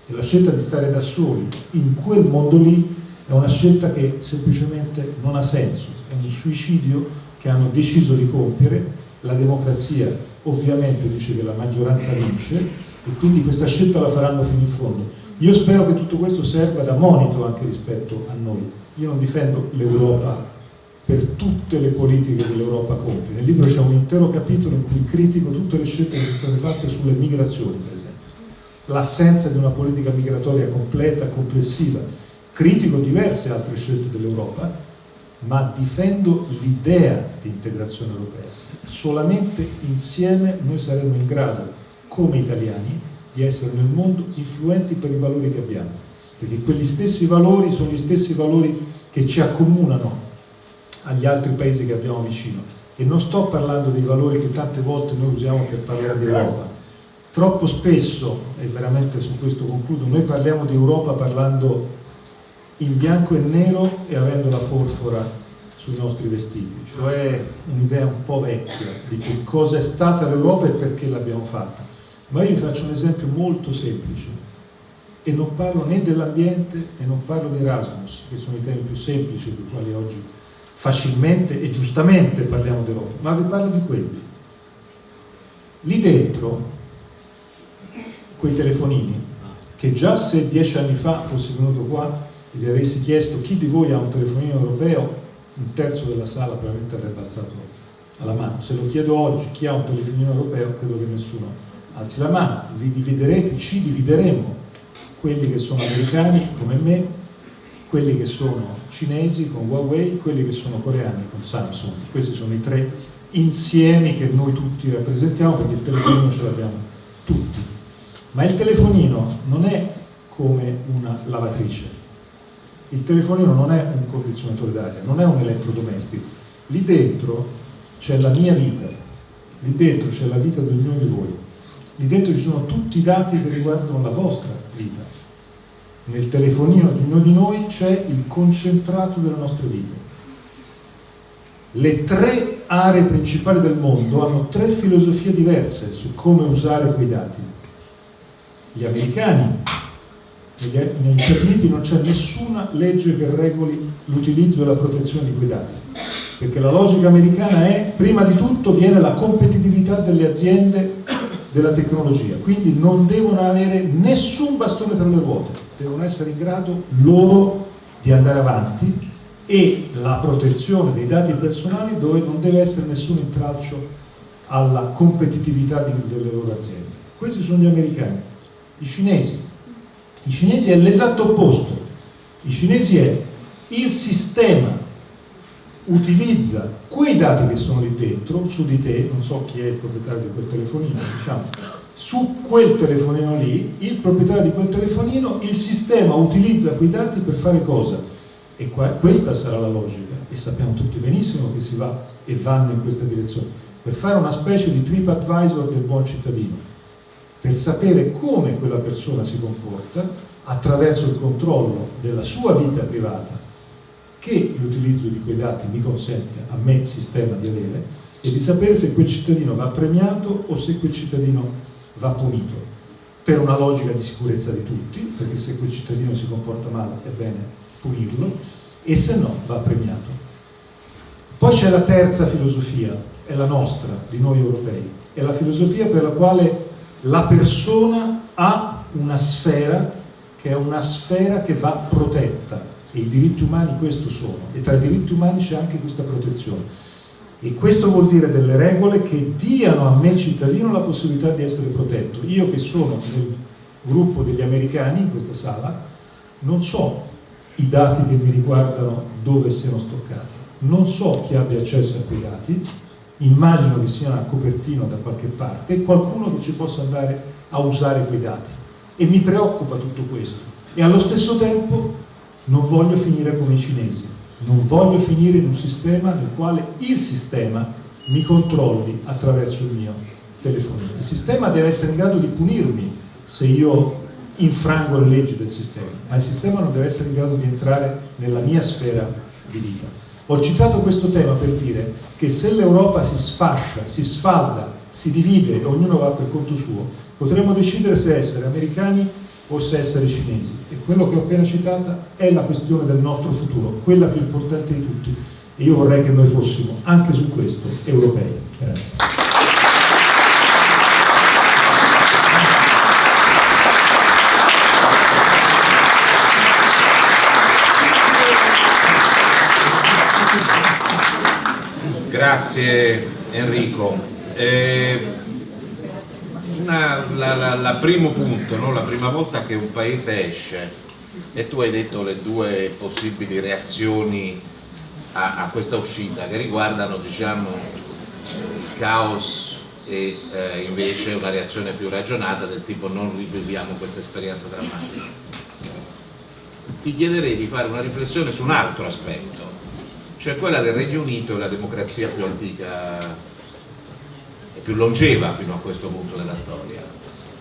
E la scelta di stare da soli in quel mondo lì è una scelta che semplicemente non ha senso, è un suicidio che hanno deciso di compiere, la democrazia ovviamente dice che la maggioranza vince e quindi questa scelta la faranno fino in fondo. Io spero che tutto questo serva da monito anche rispetto a noi. Io non difendo l'Europa per tutte le politiche che l'Europa compie. Nel libro c'è un intero capitolo in cui critico tutte le scelte che sono state fatte sulle migrazioni, per esempio. L'assenza di una politica migratoria completa, complessiva. Critico diverse altre scelte dell'Europa, ma difendo l'idea di integrazione europea. Solamente insieme noi saremo in grado, come italiani, di essere nel mondo influenti per i valori che abbiamo perché quegli stessi valori sono gli stessi valori che ci accomunano agli altri paesi che abbiamo vicino. E non sto parlando dei valori che tante volte noi usiamo per parlare di Europa. Troppo spesso, e veramente su questo concludo, noi parliamo di Europa parlando in bianco e nero e avendo la forfora sui nostri vestiti, cioè un'idea un po' vecchia di che cosa è stata l'Europa e perché l'abbiamo fatta. Ma io vi faccio un esempio molto semplice. E non parlo né dell'ambiente e non parlo di Erasmus, che sono i temi più semplici dei quali oggi facilmente e giustamente parliamo d'Europa, ma vi parlo di quelli. Lì dentro, quei telefonini, che già se dieci anni fa fossi venuto qua e vi avessi chiesto chi di voi ha un telefonino europeo, un terzo della sala probabilmente avrebbe alzato la mano. Se lo chiedo oggi chi ha un telefonino europeo, credo che nessuno alzi la mano. Vi dividerete, ci divideremo, quelli che sono americani come me, quelli che sono cinesi con Huawei, quelli che sono coreani con Samsung. Questi sono i tre insiemi che noi tutti rappresentiamo perché il telefonino ce l'abbiamo tutti. Ma il telefonino non è come una lavatrice, il telefonino non è un condizionatore d'aria, non è un elettrodomestico. Lì dentro c'è la mia vita, lì dentro c'è la vita di ognuno di voi, lì dentro ci sono tutti i dati che riguardano la vostra vita. Nel telefonino di ognuno di noi c'è il concentrato della nostra vita. Le tre aree principali del mondo hanno tre filosofie diverse su come usare quei dati. Gli americani negli Stati Uniti non c'è nessuna legge che regoli l'utilizzo e la protezione di quei dati, perché la logica americana è, prima di tutto, viene la competitività delle aziende della tecnologia, quindi non devono avere nessun bastone tra le ruote, devono essere in grado loro di andare avanti e la protezione dei dati personali dove non deve essere nessun intralcio alla competitività delle loro aziende. Questi sono gli americani. I cinesi i cinesi è l'esatto opposto. I cinesi è il sistema utilizza quei dati che sono lì dentro, su di te, non so chi è il proprietario di quel telefonino, diciamo, su quel telefonino lì, il proprietario di quel telefonino, il sistema utilizza quei dati per fare cosa? E qua, questa sarà la logica, e sappiamo tutti benissimo che si va e vanno in questa direzione, per fare una specie di trip advisor del buon cittadino per sapere come quella persona si comporta attraverso il controllo della sua vita privata che l'utilizzo di quei dati mi consente a me sistema di avere e di sapere se quel cittadino va premiato o se quel cittadino va punito. Per una logica di sicurezza di tutti perché se quel cittadino si comporta male è bene punirlo e se no va premiato. Poi c'è la terza filosofia è la nostra, di noi europei. È la filosofia per la quale la persona ha una sfera che è una sfera che va protetta. E i diritti umani questo sono. E tra i diritti umani c'è anche questa protezione e questo vuol dire delle regole che diano a me cittadino la possibilità di essere protetto. Io che sono nel gruppo degli americani in questa sala non so i dati che mi riguardano dove siano stoccati. Non so chi abbia accesso a quei dati. Immagino che sia una copertina da qualche parte, qualcuno che ci possa andare a usare quei dati. E mi preoccupa tutto questo. E allo stesso tempo non voglio finire come i cinesi, non voglio finire in un sistema nel quale il sistema mi controlli attraverso il mio telefonino. Il sistema deve essere in grado di punirmi se io infrango le leggi del sistema, ma il sistema non deve essere in grado di entrare nella mia sfera di vita. Ho citato questo tema per dire che se l'Europa si sfascia, si sfalda, si divide e ognuno va per conto suo, potremmo decidere se essere americani se essere cinesi. E quello che ho appena citato è la questione del nostro futuro, quella più importante di tutti. E io vorrei che noi fossimo anche su questo europei. Grazie. Grazie Enrico. Eh, una, la, la, la, primo punto, no? la prima volta che un paese esce e tu hai detto le due possibili reazioni a, a questa uscita che riguardano diciamo, il caos e eh, invece una reazione più ragionata del tipo non riviviamo questa esperienza drammatica. Ti chiederei di fare una riflessione su un altro aspetto, cioè quella del Regno Unito è la democrazia più antica e più longeva fino a questo punto della storia.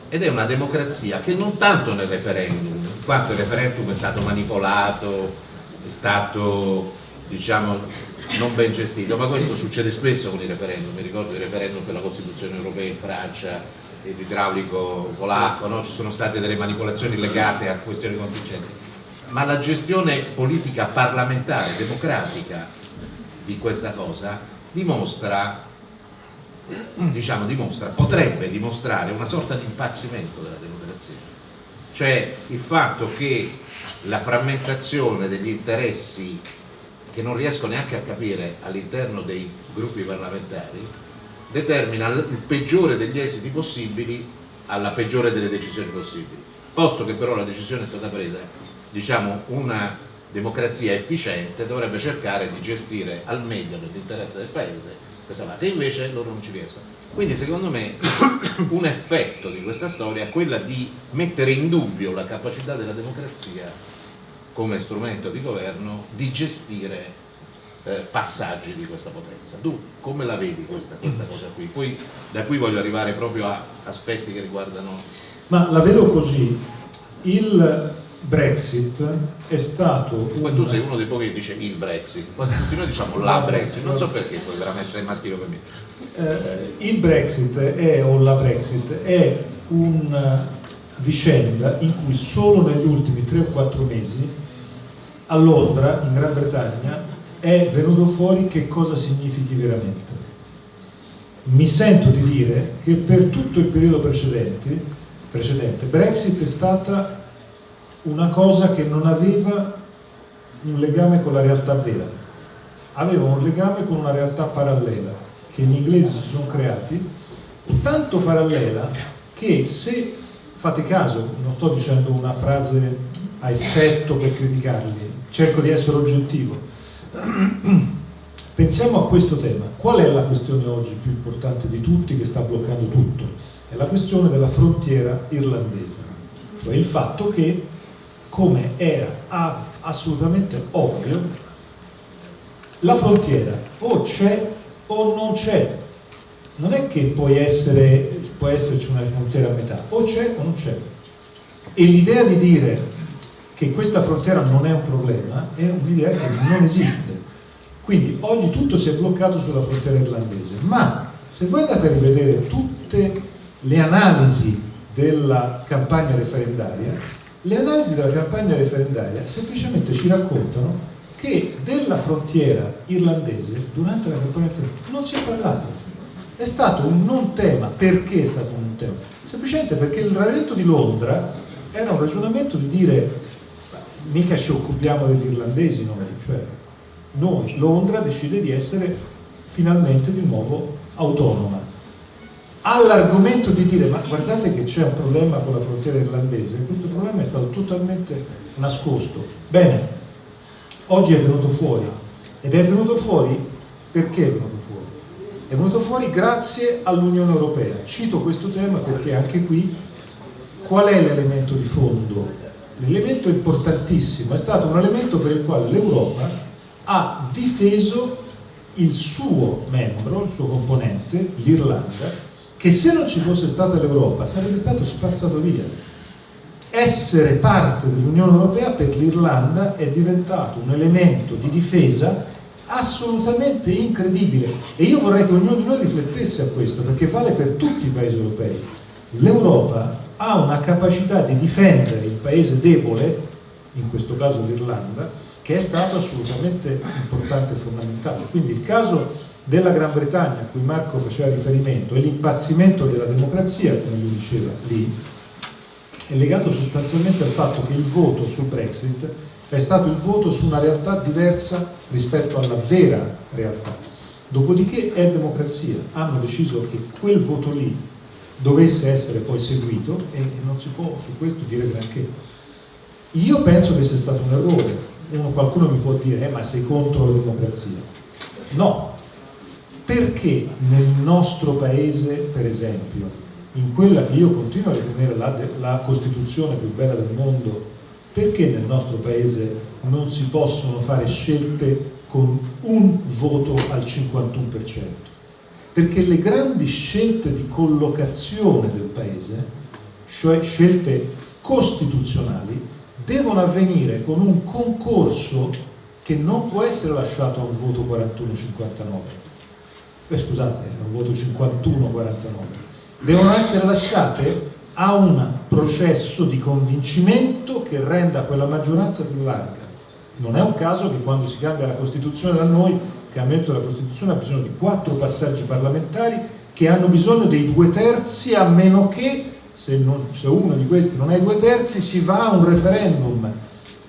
Ed è una democrazia che non tanto nel referendum, quanto il referendum è stato manipolato, è stato diciamo, non ben gestito, ma questo succede spesso con i referendum, mi ricordo il referendum per la Costituzione europea in Francia, l'idraulico polacco, no? ci sono state delle manipolazioni legate a questioni contingenti, ma la gestione politica parlamentare, democratica di questa cosa dimostra, diciamo, dimostra, potrebbe dimostrare una sorta di impazzimento della democrazia, cioè il fatto che la frammentazione degli interessi che non riesco neanche a capire all'interno dei gruppi parlamentari determina il peggiore degli esiti possibili alla peggiore delle decisioni possibili. Posto che però la decisione è stata presa diciamo una democrazia efficiente dovrebbe cercare di gestire al meglio nell'interesse del paese questa fase invece loro non ci riescono quindi secondo me un effetto di questa storia è quella di mettere in dubbio la capacità della democrazia come strumento di governo di gestire eh, passaggi di questa potenza. Tu come la vedi questa, questa cosa qui? Poi da qui voglio arrivare proprio a aspetti che riguardano... Ma la vedo così, il Brexit è stato... Poi un... tu sei uno dei pochi che dice il Brexit, poi tutti noi diciamo la Brexit, non so perché poi veramente sei maschile per me. Eh, il Brexit è, o la Brexit è una vicenda in cui solo negli ultimi 3 o 4 mesi a Londra, in Gran Bretagna, è venuto fuori che cosa significhi veramente. Mi sento di dire che per tutto il periodo precedente, precedente Brexit è stata una cosa che non aveva un legame con la realtà vera, aveva un legame con una realtà parallela che gli inglesi si sono creati, tanto parallela che se fate caso, non sto dicendo una frase a effetto per criticarli, cerco di essere oggettivo. Pensiamo a questo tema. Qual è la questione oggi più importante di tutti che sta bloccando tutto? È la questione della frontiera irlandese, cioè il fatto che, come era assolutamente ovvio, la frontiera o c'è o non c'è. Non è che essere, può esserci una frontiera a metà, o c'è o non c'è. E l'idea di dire che questa frontiera non è un problema, è un'idea che non esiste. Quindi oggi tutto si è bloccato sulla frontiera irlandese, ma se voi andate a rivedere tutte le analisi della campagna referendaria, le analisi della campagna referendaria semplicemente ci raccontano che della frontiera irlandese durante la campagna referendaria non si è parlato. È stato un non tema. Perché è stato un non tema? Semplicemente perché il ragionamento di Londra era un ragionamento di dire mica ci occupiamo degli irlandesi noi, cioè noi, Londra decide di essere finalmente di nuovo autonoma. All'argomento di dire ma guardate che c'è un problema con la frontiera irlandese, questo problema è stato totalmente nascosto. Bene, oggi è venuto fuori ed è venuto fuori perché è venuto fuori? È venuto fuori grazie all'Unione Europea. Cito questo tema perché anche qui qual è l'elemento di fondo l'elemento importantissimo è stato un elemento per il quale l'Europa ha difeso il suo membro, il suo componente, l'Irlanda, che se non ci fosse stata l'Europa sarebbe stato spazzato via. Essere parte dell'Unione Europea per l'Irlanda è diventato un elemento di difesa assolutamente incredibile e io vorrei che ognuno di noi riflettesse a questo perché vale per tutti i paesi europei. L'Europa ha una capacità di difendere il paese debole, in questo caso l'Irlanda, che è stato assolutamente importante e fondamentale. Quindi il caso della Gran Bretagna a cui Marco faceva riferimento e l'impazzimento della democrazia, come lui diceva lì, è legato sostanzialmente al fatto che il voto sul Brexit è stato il voto su una realtà diversa rispetto alla vera realtà. Dopodiché è democrazia, hanno deciso che quel voto lì dovesse essere poi seguito e non si può su questo dire granché. Io penso che sia stato un errore. Uno, qualcuno mi può dire, eh, ma sei contro la democrazia. No, perché nel nostro paese, per esempio, in quella che io continuo a ritenere la, la Costituzione più bella del mondo, perché nel nostro paese non si possono fare scelte con un voto al 51%? perché le grandi scelte di collocazione del paese, cioè scelte costituzionali, devono avvenire con un concorso che non può essere lasciato a un voto 41-59, eh, scusate, un voto 51-49, devono essere lasciate a un processo di convincimento che renda quella maggioranza più larga. Non è un caso che quando si cambia la Costituzione da noi, cambiamento della Costituzione ha bisogno di quattro passaggi parlamentari che hanno bisogno dei due terzi a meno che se, non, se uno di questi non è due terzi si va a un referendum.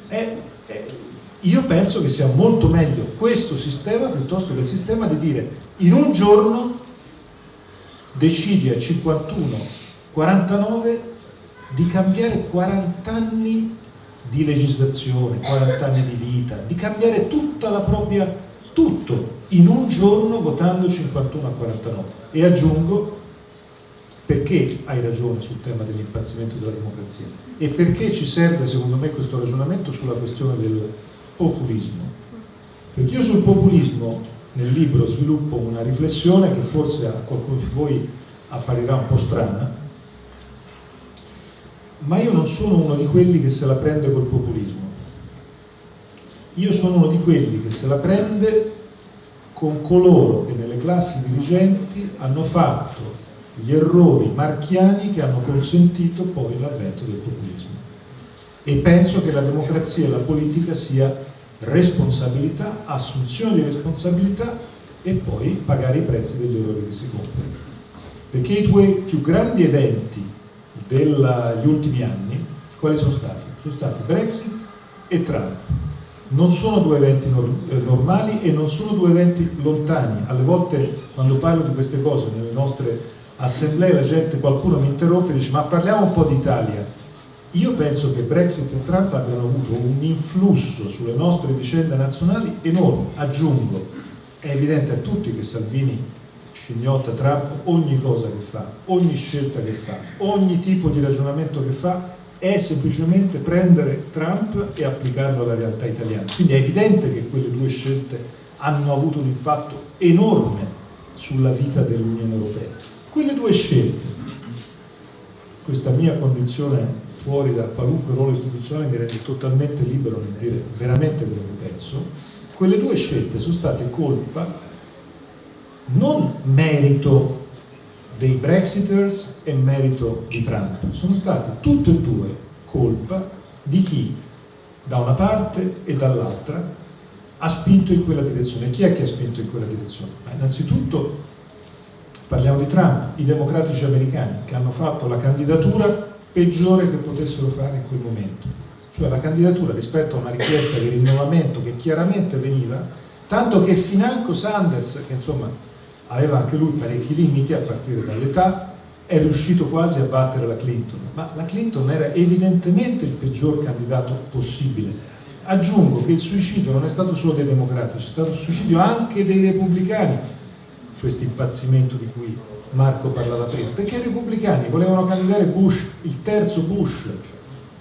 È, è, io penso che sia molto meglio questo sistema piuttosto che il sistema di dire in un giorno decidi a 51, 49 di cambiare 40 anni di legislazione, 40 anni di vita, di cambiare tutta la propria tutto in un giorno votando 51 a 49 e aggiungo perché hai ragione sul tema dell'impazzimento della democrazia? E perché ci serve secondo me questo ragionamento sulla questione del populismo perché io sul populismo nel libro sviluppo una riflessione che forse a qualcuno di voi apparirà un po' strana ma io non sono uno di quelli che se la prende col populismo io sono uno di quelli che se la prende con coloro che nelle classi dirigenti hanno fatto gli errori marchiani che hanno consentito poi l'avvento del populismo. E penso che la democrazia e la politica sia responsabilità, assunzione di responsabilità e poi pagare i prezzi degli errori che si compiono. Perché i due più grandi eventi degli ultimi anni, quali sono stati? Sono stati Brexit e Trump non sono due eventi eh, normali e non sono due eventi lontani. Alle volte quando parlo di queste cose nelle nostre assemblee la gente, qualcuno mi interrompe e dice ma parliamo un po' d'Italia. Io penso che Brexit e Trump abbiano avuto un influsso sulle nostre vicende nazionali enorme. Aggiungo, è evidente a tutti che Salvini scignotta Trump ogni cosa che fa, ogni scelta che fa, ogni tipo di ragionamento che fa è semplicemente prendere Trump e applicarlo alla realtà italiana. Quindi è evidente che quelle due scelte hanno avuto un impatto enorme sulla vita dell'Unione Europea. Quelle due scelte, questa mia condizione fuori da qualunque ruolo istituzionale mi rende totalmente libero nel dire veramente quello che penso, quelle due scelte sono state colpa non merito dei Brexiters e merito di Trump. Sono state tutte e due colpa di chi da una parte e dall'altra ha spinto in quella direzione. Chi è che ha spinto in quella direzione? Ma innanzitutto parliamo di Trump, i democratici americani che hanno fatto la candidatura peggiore che potessero fare in quel momento. Cioè la candidatura rispetto a una richiesta di rinnovamento che chiaramente veniva, tanto che financo Sanders, che insomma aveva anche lui parecchi limiti a partire dall'età, è riuscito quasi a battere la Clinton, ma la Clinton era evidentemente il peggior candidato possibile. Aggiungo che il suicidio non è stato solo dei democratici, è stato il suicidio anche dei repubblicani, questo impazzimento di cui Marco parlava prima, perché i repubblicani volevano candidare Bush, il terzo Bush.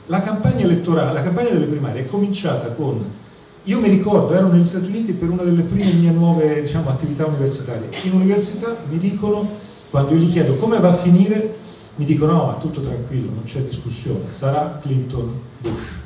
La campagna elettorale, la campagna delle primarie è cominciata con io mi ricordo, ero negli Stati Uniti per una delle prime mie nuove diciamo, attività universitarie. In università mi dicono, quando io gli chiedo come va a finire, mi dicono no, tutto tranquillo, non c'è discussione, sarà Clinton-Bush.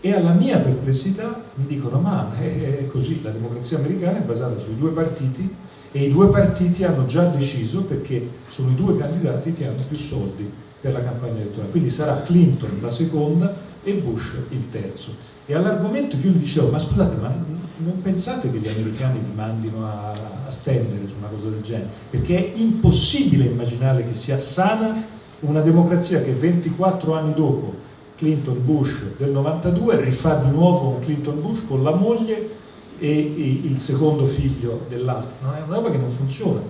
E alla mia perplessità mi dicono ma è così, la democrazia americana è basata sui due partiti e i due partiti hanno già deciso perché sono i due candidati che hanno più soldi per la campagna elettorale. Quindi sarà Clinton la seconda e Bush il terzo. E all'argomento che io gli dicevo, ma scusate, ma non pensate che gli americani vi mandino a, a stendere su una cosa del genere? Perché è impossibile immaginare che sia sana una democrazia che 24 anni dopo Clinton Bush del 92 rifà di nuovo un Clinton Bush con la moglie e, il secondo figlio dell'altro. Non è una roba che non funziona.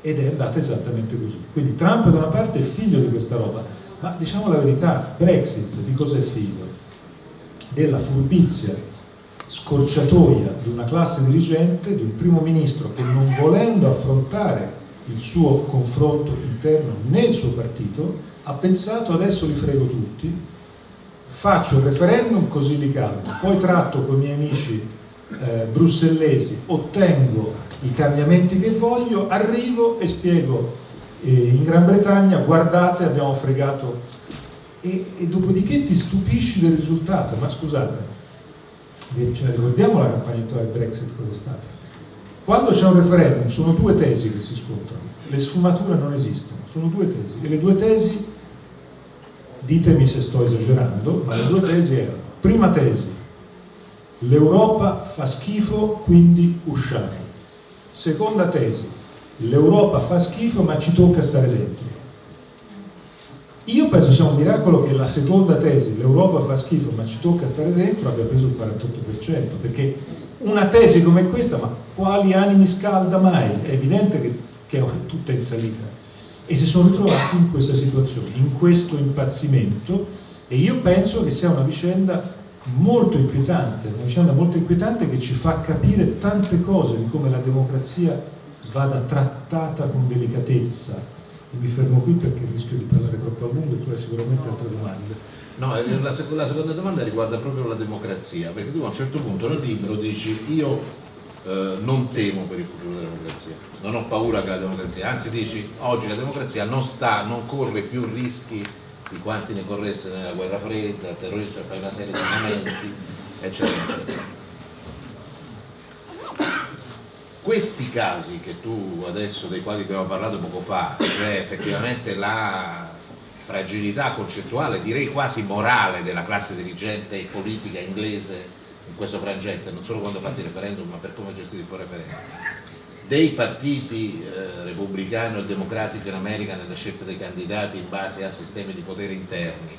Ed è andata esattamente così. Quindi Trump da una parte è figlio di questa roba, ma diciamo la verità, Brexit di cosa è figlio? Della furbizia scorciatoia di una classe dirigente, di un primo ministro che non volendo affrontare il suo confronto interno nel suo partito, ha pensato adesso li frego tutti, faccio il referendum così li calmo, poi tratto con i miei amici eh, brussellesi, ottengo i cambiamenti che voglio, arrivo e spiego. In Gran Bretagna, guardate abbiamo fregato. E, e dopodiché ti stupisci del risultato, ma scusate, ce ricordiamo la campagna del Brexit cosa è stata? Quando c'è un referendum sono due tesi che si scontrano, le sfumature non esistono, sono due tesi. E le due tesi, ditemi se sto esagerando, ma le due tesi erano, prima tesi, l'Europa fa schifo quindi usciamo, seconda tesi, l'Europa fa schifo ma ci tocca stare dentro. Io penso sia un miracolo che la seconda tesi, l'Europa fa schifo ma ci tocca stare dentro, abbia preso il 48%, perché una tesi come questa, ma quali animi scalda mai? È evidente che, che è tutta in salita. E si sono ritrovati in questa situazione, in questo impazzimento, e io penso che sia una vicenda molto inquietante, una vicenda molto inquietante che ci fa capire tante cose di come la democrazia vada trattata con delicatezza, mi fermo qui perché rischio di parlare troppo a lungo e tu hai sicuramente altre domande. No, eh, la, seconda domanda riguarda proprio la democrazia, perché tu a un certo punto nel libro dici io eh, non temo per il futuro della democrazia, non ho paura che la democrazia, anzi dici oggi la democrazia non, sta, non corre più rischi di quanti ne corresse nella guerra fredda, il terrorismo, fai una serie di momenti, eccetera, eccetera. questi casi che tu adesso, dei quali abbiamo parlato poco fa, cioè effettivamente la fragilità concettuale, direi quasi morale della classe dirigente e politica inglese in questo frangente, non solo quando fate il referendum ma per come gestire il referendum, dei partiti eh, repubblicano e democratico in America nella scelta dei candidati in base a sistemi di potere interni,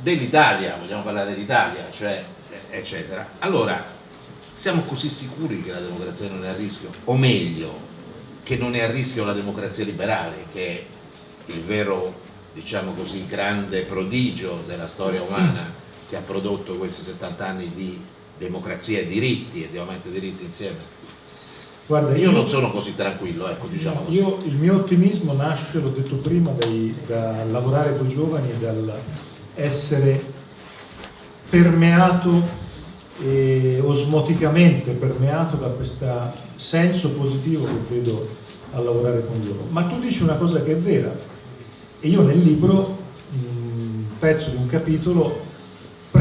dell'Italia, vogliamo parlare dell'Italia, cioè eccetera. Allora, siamo così sicuri che la democrazia non è a rischio? O meglio, che non è a rischio la democrazia liberale, che è il vero, diciamo così, grande prodigio della storia umana che ha prodotto questi 70 anni di democrazia e diritti e di aumento dei diritti insieme? Guarda, io, io, non sono così tranquillo, ecco, diciamo così. Io, il mio ottimismo nasce, l'ho detto prima, dai, da lavorare con i giovani e dal essere permeato e osmoticamente permeato da questo senso positivo che vedo a lavorare con loro. Ma tu dici una cosa che è vera e io nel libro, un pezzo di un capitolo,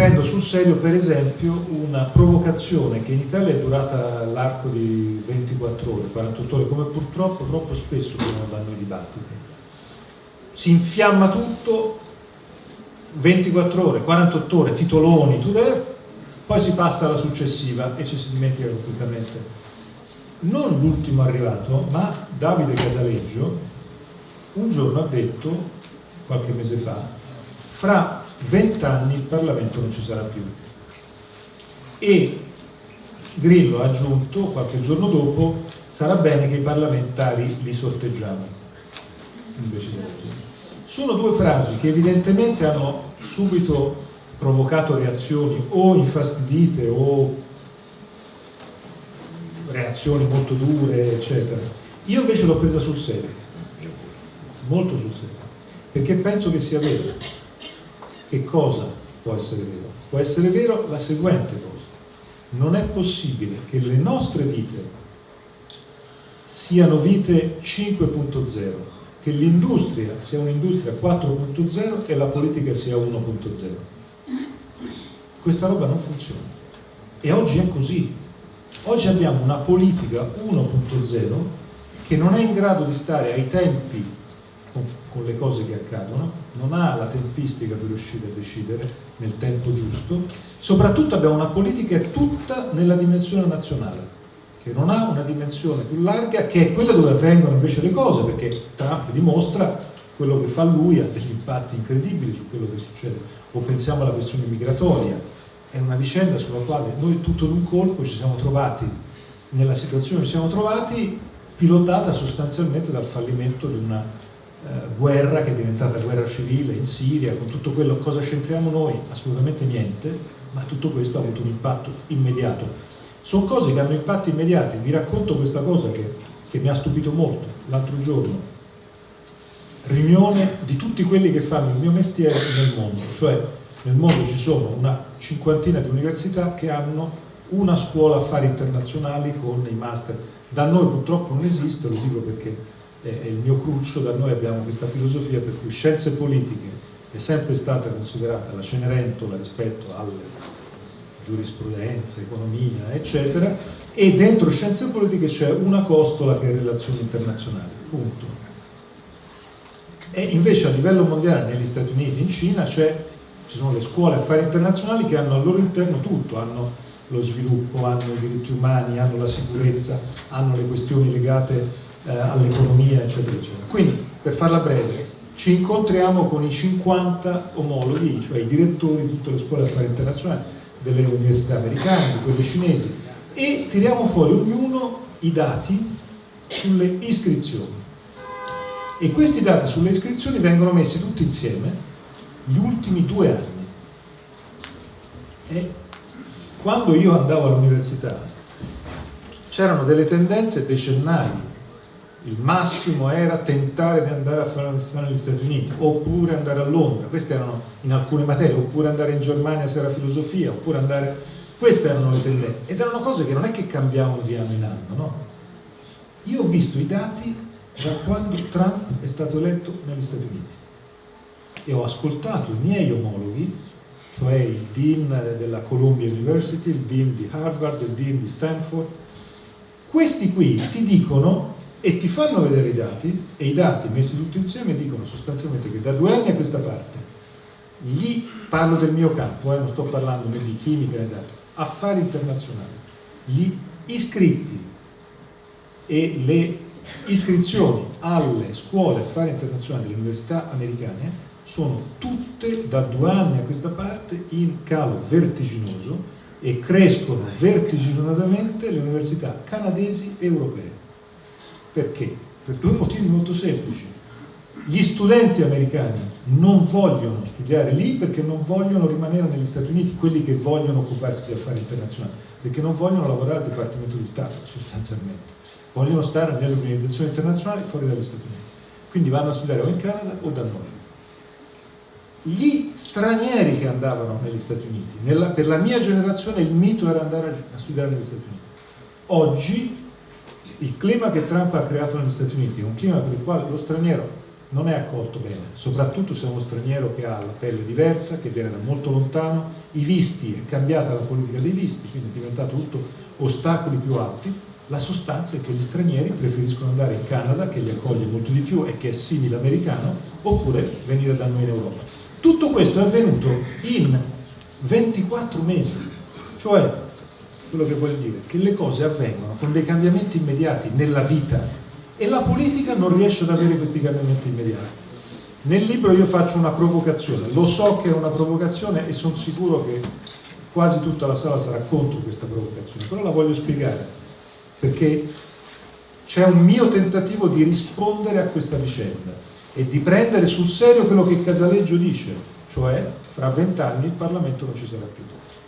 prendo sul serio per esempio una provocazione che in Italia è durata l'arco di 24 ore, 48 ore, come purtroppo troppo spesso vanno i dibattiti. Si infiamma tutto, 24 ore, 48 ore, titoloni, tutto, poi si passa alla successiva e ci si dimentica completamente. Non l'ultimo arrivato, ma Davide Casaleggio un giorno ha detto, qualche mese fa, fra vent'anni il Parlamento non ci sarà più. E Grillo ha aggiunto, qualche giorno dopo, sarà bene che i parlamentari li sorteggiamo. Sono due frasi che evidentemente hanno subito provocato reazioni o infastidite o reazioni molto dure, eccetera. Io invece l'ho presa sul serio, molto sul serio, perché penso che sia vero. Che cosa può essere vero? Può essere vero la seguente cosa. Non è possibile che le nostre vite siano vite 5.0, che l'industria sia un'industria 4.0 e la politica sia 1.0 questa roba non funziona. E oggi è così. Oggi abbiamo una politica 1.0 che non è in grado di stare ai tempi con, le cose che accadono, non ha la tempistica per riuscire a decidere nel tempo giusto, soprattutto abbiamo una politica tutta nella dimensione nazionale, che non ha una dimensione più larga, che è quella dove avvengono invece le cose, perché Trump dimostra quello che fa lui ha degli impatti incredibili su quello che succede. O pensiamo alla questione migratoria, è una vicenda sulla quale noi tutto d'un colpo ci siamo trovati, nella situazione ci siamo trovati, pilotata sostanzialmente dal fallimento di una eh, guerra che è diventata guerra civile in Siria, con tutto quello, cosa c'entriamo noi? Assolutamente niente, ma tutto questo ha avuto un impatto immediato. Sono cose che hanno impatti immediati, vi racconto questa cosa che, che mi ha stupito molto l'altro giorno. Riunione di tutti quelli che fanno il mio mestiere nel mondo, cioè nel mondo ci sono una cinquantina di università che hanno una scuola affari internazionali con i master. Da noi purtroppo non esiste, lo dico perché è il mio cruccio, da noi abbiamo questa filosofia per cui scienze politiche è sempre stata considerata la Cenerentola rispetto alle giurisprudenza, economia, eccetera, e dentro scienze politiche c'è una costola che è relazioni internazionali, punto. E invece a livello mondiale, negli Stati Uniti, in Cina, ci sono le scuole affari internazionali che hanno al loro interno tutto, hanno lo sviluppo, hanno i diritti umani, hanno la sicurezza, hanno le questioni legate eh, all'economia, eccetera, eccetera. Quindi, per farla breve, ci incontriamo con i 50 omologhi, cioè i direttori di tutte le scuole affari internazionali, delle università americane, di quelle cinesi, e tiriamo fuori ognuno i dati sulle iscrizioni. E questi dati sulle iscrizioni vengono messi tutti insieme gli ultimi due anni. E quando io andavo all'università c'erano delle tendenze decennali il massimo era tentare di andare a fare l'università negli Stati Uniti oppure andare a Londra, queste erano in alcune materie, oppure andare in Germania se era filosofia, oppure andare... queste erano le tendenze. Ed erano cose che non è che cambiavano di anno in anno, no? Io ho visto i dati da quando Trump è stato eletto negli Stati Uniti. E ho ascoltato i miei omologhi, cioè il dean della Columbia University, il dean di Harvard, il dean di Stanford, questi qui ti dicono e ti fanno vedere i dati e i dati messi tutti insieme dicono sostanzialmente che da due anni a questa parte gli, parlo del mio campo, eh, non sto parlando né di chimica né dato, affari internazionali, gli iscritti e le iscrizioni alle scuole affari internazionali delle università americane sono tutte da due anni a questa parte in calo vertiginoso e crescono vertiginosamente le università canadesi e europee. Perché? Per due motivi molto semplici. Gli studenti americani non vogliono studiare lì perché non vogliono rimanere negli Stati Uniti, quelli che vogliono occuparsi di affari internazionali, perché non vogliono lavorare al Dipartimento di Stato sostanzialmente, vogliono stare nelle organizzazioni internazionali fuori dagli Stati Uniti. Quindi vanno a studiare o in Canada o da noi. Gli stranieri che andavano negli Stati Uniti, nella, per la mia generazione il mito era andare a studiare negli Stati Uniti. Oggi il clima che Trump ha creato negli Stati Uniti è un clima per il quale lo straniero non è accolto bene, soprattutto se è uno straniero che ha la pelle diversa, che viene da molto lontano, i visti, è cambiata la politica dei visti, quindi è diventato tutto ostacoli più alti, la sostanza è che gli stranieri preferiscono andare in Canada, che li accoglie molto di più e che è simile americano, oppure venire da noi in Europa. Tutto questo è avvenuto in 24 mesi, cioè quello che voglio dire, che le cose avvengono con dei cambiamenti immediati nella vita e la politica non riesce ad avere questi cambiamenti immediati. Nel libro io faccio una provocazione, lo so che è una provocazione e sono sicuro che quasi tutta la sala sarà contro questa provocazione, però la voglio spiegare, perché c'è un mio tentativo di rispondere a questa vicenda e di prendere sul serio quello che Casaleggio dice, cioè fra vent'anni il Parlamento non ci sarà più.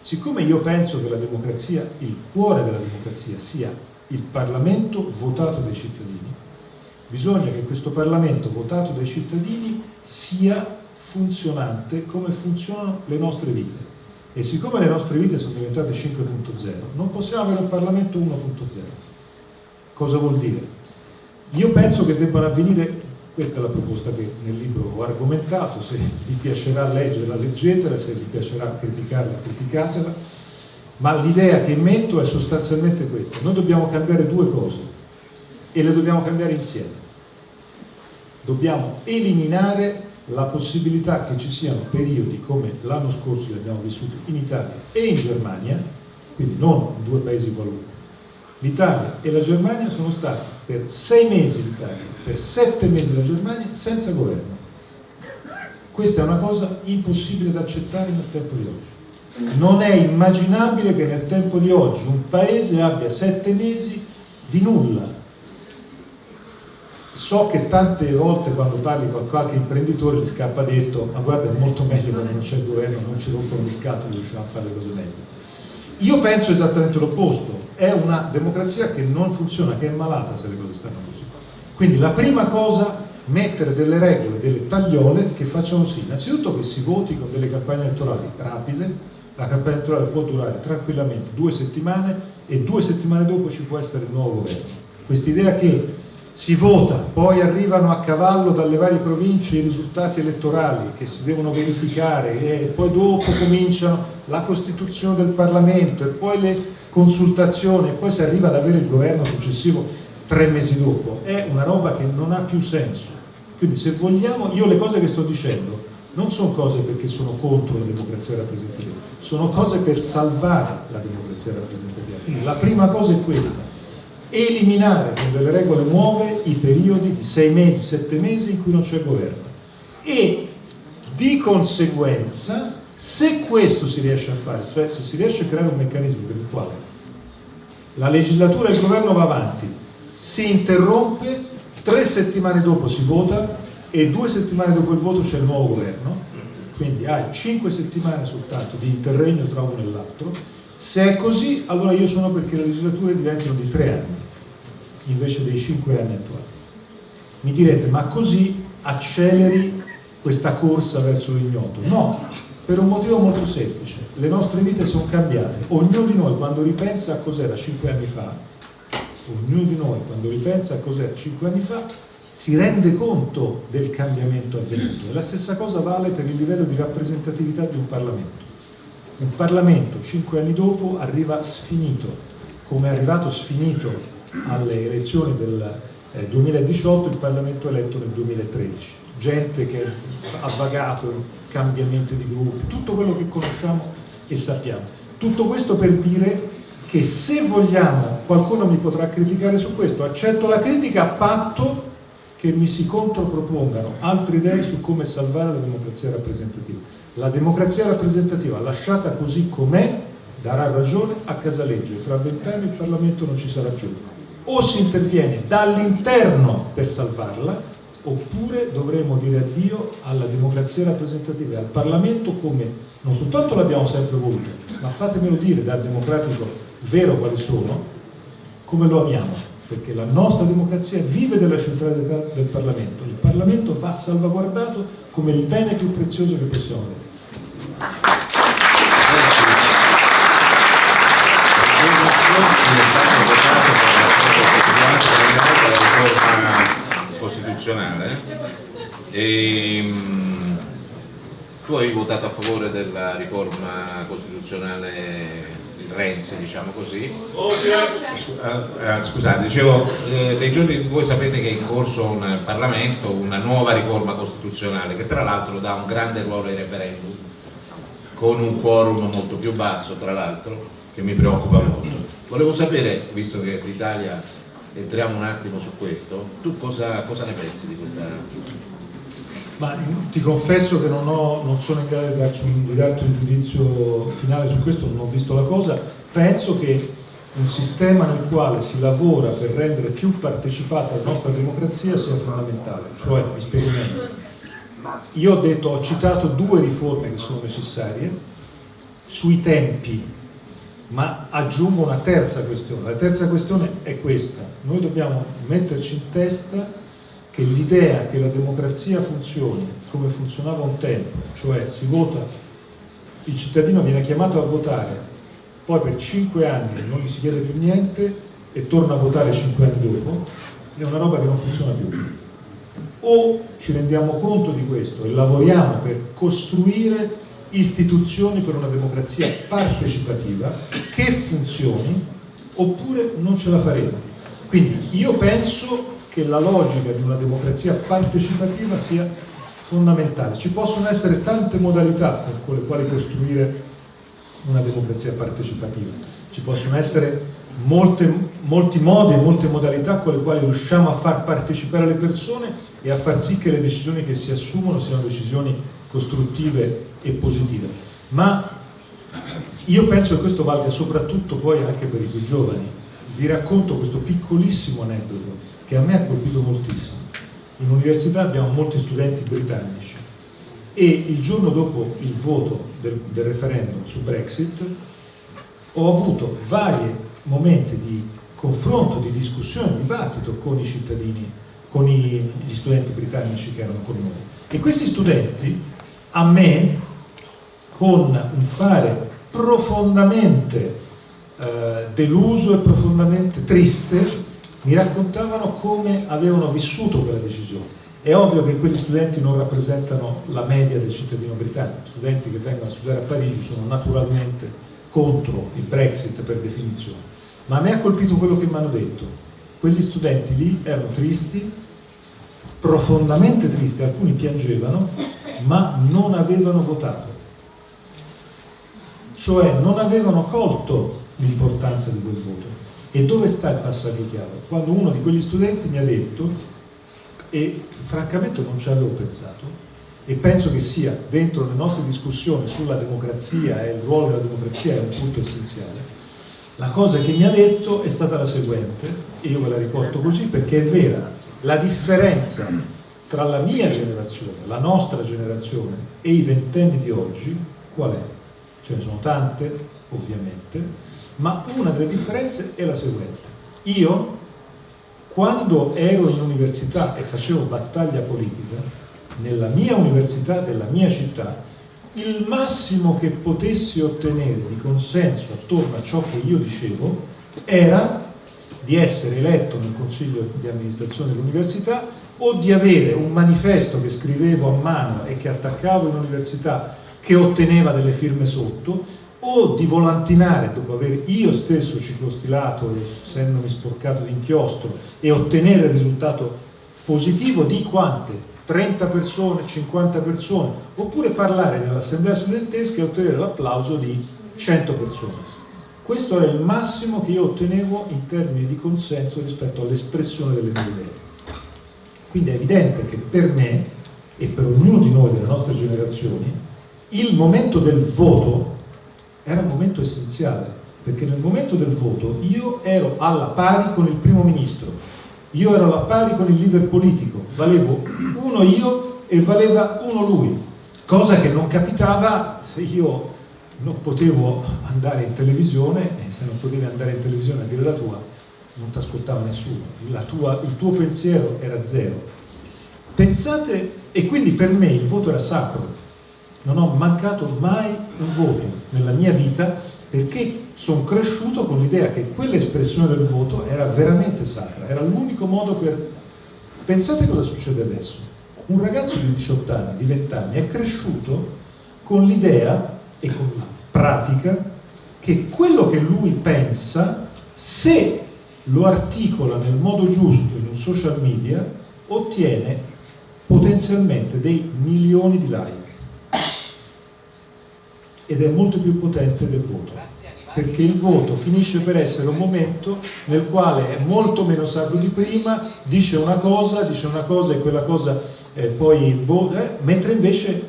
Siccome io penso che la democrazia, il cuore della democrazia sia il Parlamento votato dai cittadini, bisogna che questo Parlamento votato dai cittadini sia funzionante come funzionano le nostre vite. E siccome le nostre vite sono diventate 5.0, non possiamo avere un Parlamento 1.0. Cosa vuol dire? Io penso che debbano avvenire questa è la proposta che nel libro ho argomentato, se vi piacerà leggerla, leggetela, se vi piacerà criticarla, criticatela, ma l'idea che metto è sostanzialmente questa. Noi dobbiamo cambiare due cose e le dobbiamo cambiare insieme. Dobbiamo eliminare la possibilità che ci siano periodi come l'anno scorso che abbiamo vissuto in Italia e in Germania, quindi non in due paesi qualunque. L'Italia e la Germania sono stati per sei mesi l'Italia, per sette mesi la Germania, senza governo. Questa è una cosa impossibile da accettare nel tempo di oggi. Non è immaginabile che nel tempo di oggi un paese abbia sette mesi di nulla. So che tante volte quando parli con qualche imprenditore gli scappa detto ma guarda è molto meglio quando non c'è il governo, non ci rompono gli scatoli, riusciamo a fare le cose meglio. Io penso esattamente l'opposto, è una democrazia che non funziona, che è malata se le cose stanno così. Quindi la prima cosa, mettere delle regole, delle tagliole che facciano sì, innanzitutto che si voti con delle campagne elettorali rapide, la campagna elettorale può durare tranquillamente due settimane e due settimane dopo ci può essere il nuovo governo. Quest'idea che si vota, poi arrivano a cavallo dalle varie province i risultati elettorali che si devono verificare e poi dopo cominciano la costituzione del Parlamento e poi le consultazioni e poi si arriva ad avere il governo successivo tre mesi dopo, è una roba che non ha più senso. Quindi se vogliamo, io le cose che sto dicendo non sono cose perché sono contro la democrazia rappresentativa, sono cose per salvare la democrazia rappresentativa. Quindi la prima cosa è questa, eliminare con delle regole nuove i periodi di sei mesi, sette mesi in cui non c'è governo. E di conseguenza se questo si riesce a fare, cioè se si riesce a creare un meccanismo per il quale la legislatura e il governo va avanti, si interrompe, tre settimane dopo si vota e due settimane dopo il voto c'è il nuovo governo, quindi hai cinque settimane soltanto di interregno tra uno e l'altro, se è così allora io sono perché le legislature diventano di tre anni invece dei 5 anni attuali. Mi direte, ma così acceleri questa corsa verso l'ignoto? No, per un motivo molto semplice. Le nostre vite sono cambiate. Ognuno di noi quando ripensa a cos'era 5 anni fa, ognuno di noi quando ripensa a cos'era 5 anni fa, si rende conto del cambiamento avvenuto. E la stessa cosa vale per il livello di rappresentatività di un Parlamento. Un Parlamento, cinque anni dopo, arriva sfinito, come è arrivato sfinito alle elezioni del 2018 eh, il Parlamento eletto nel 2013 gente che ha vagato cambiamenti di gruppi tutto quello che conosciamo e sappiamo. Tutto questo per dire che se vogliamo qualcuno mi potrà criticare su questo. Accetto la critica a patto che mi si contropropongano altre idee su come salvare la democrazia rappresentativa. La democrazia rappresentativa lasciata così com'è darà ragione a Casaleggio e fra vent'anni il Parlamento non ci sarà più o si interviene dall'interno per salvarla oppure dovremo dire addio alla democrazia rappresentativa e al Parlamento come non soltanto l'abbiamo sempre voluto, ma fatemelo dire da democratico vero quali sono, come lo amiamo, perché la nostra democrazia vive della centralità del Parlamento, il Parlamento va salvaguardato come il bene più prezioso che possiamo avere. Costituzionale e, um, tu hai votato a favore della riforma costituzionale Renzi, diciamo così. Eh, scusate, dicevo, eh, nei giorni voi sapete che è in corso un Parlamento, una nuova riforma costituzionale che tra l'altro dà un grande ruolo ai referendum con un quorum molto più basso tra l'altro che mi preoccupa molto. Volevo sapere, visto che l'Italia entriamo un attimo su questo, tu cosa, cosa ne pensi di questa... Ma ti confesso che non, ho, non sono in grado di darti, un, di darti un giudizio finale su questo, non ho visto la cosa, penso che un sistema nel quale si lavora per rendere più partecipata la nostra democrazia sia fondamentale, cioè, mi spiego meglio, io ho detto, ho citato due riforme che sono necessarie, sui tempi ma aggiungo una terza questione. La terza questione è questa. Noi dobbiamo metterci in testa che l'idea che la democrazia funzioni come funzionava un tempo, cioè si vota, il cittadino viene chiamato a votare, poi per cinque anni non gli si chiede più niente e torna a votare cinque anni dopo, è una roba che non funziona più. O ci rendiamo conto di questo e lavoriamo per costruire istituzioni per una democrazia partecipativa che funzioni oppure non ce la faremo. Quindi io penso che la logica di una democrazia partecipativa sia fondamentale. Ci possono essere tante modalità con le quali costruire una democrazia partecipativa. Ci possono essere molte, molti modi e molte modalità con le quali riusciamo a far partecipare le persone e a far sì che le decisioni che si assumono siano decisioni costruttive e positive. Ma io penso che questo valga soprattutto poi anche per i più giovani. Vi racconto questo piccolissimo aneddoto che a me ha colpito moltissimo. In università abbiamo molti studenti britannici e il giorno dopo il voto del, del referendum su Brexit ho avuto vari momenti di confronto, di discussione, di dibattito con i cittadini, con i, gli studenti britannici che erano con noi. E questi studenti a me, con un fare profondamente eh, deluso e profondamente triste, mi raccontavano come avevano vissuto quella decisione. È ovvio che quegli studenti non rappresentano la media del cittadino britannico, studenti che vengono a studiare a Parigi sono naturalmente contro il Brexit per definizione, ma a me ha colpito quello che mi hanno detto. Quegli studenti lì erano tristi, profondamente tristi, alcuni piangevano, ma non avevano votato. Cioè non avevano colto l'importanza di quel voto. E dove sta il passaggio chiave? Quando uno di quegli studenti mi ha detto, e francamente non ci avevo pensato, e penso che sia dentro le nostre discussioni sulla democrazia e il ruolo della democrazia è un punto essenziale, la cosa che mi ha detto è stata la seguente, e io ve la ricordo così perché è vera, la differenza tra la mia generazione, la nostra generazione e i ventenni di oggi, qual è? Ce ne sono tante, ovviamente, ma una delle differenze è la seguente. Io, quando ero in università e facevo battaglia politica, nella mia università della mia città, il massimo che potessi ottenere di consenso attorno a ciò che io dicevo era di essere eletto nel consiglio di amministrazione dell'università o di avere un manifesto che scrivevo a mano e che attaccavo in università che otteneva delle firme sotto o di volantinare dopo aver io stesso ciclostilato essendomi sporcato di inchiostro e ottenere il risultato positivo di quante? 30 persone, 50 persone? Oppure parlare nell'assemblea studentesca e ottenere l'applauso di 100 persone. Questo era il massimo che io ottenevo in termini di consenso rispetto all'espressione delle mie idee. Quindi è evidente che per me e per ognuno di noi delle nostre generazioni il momento del voto era un momento essenziale, perché nel momento del voto io ero alla pari con il primo ministro, io ero alla pari con il leader politico, valevo uno io e valeva uno lui, cosa che non capitava se io non potevo andare in televisione e se non potevi andare in televisione a dire la tua non ti ascoltava nessuno, tua, il tuo pensiero era zero. Pensate, e quindi per me il voto era sacro, non ho mancato mai un voto nella mia vita perché sono cresciuto con l'idea che quell'espressione del voto era veramente sacra, era l'unico modo per... Pensate cosa succede adesso. Un ragazzo di 18 anni, di 20 anni, è cresciuto con l'idea e con la pratica che quello che lui pensa, se lo articola nel modo giusto in un social media, ottiene potenzialmente dei milioni di like ed è molto più potente del voto perché il voto finisce per essere un momento nel quale è molto meno sacro di prima, dice una cosa, dice una cosa e quella cosa eh, poi boh, eh, mentre invece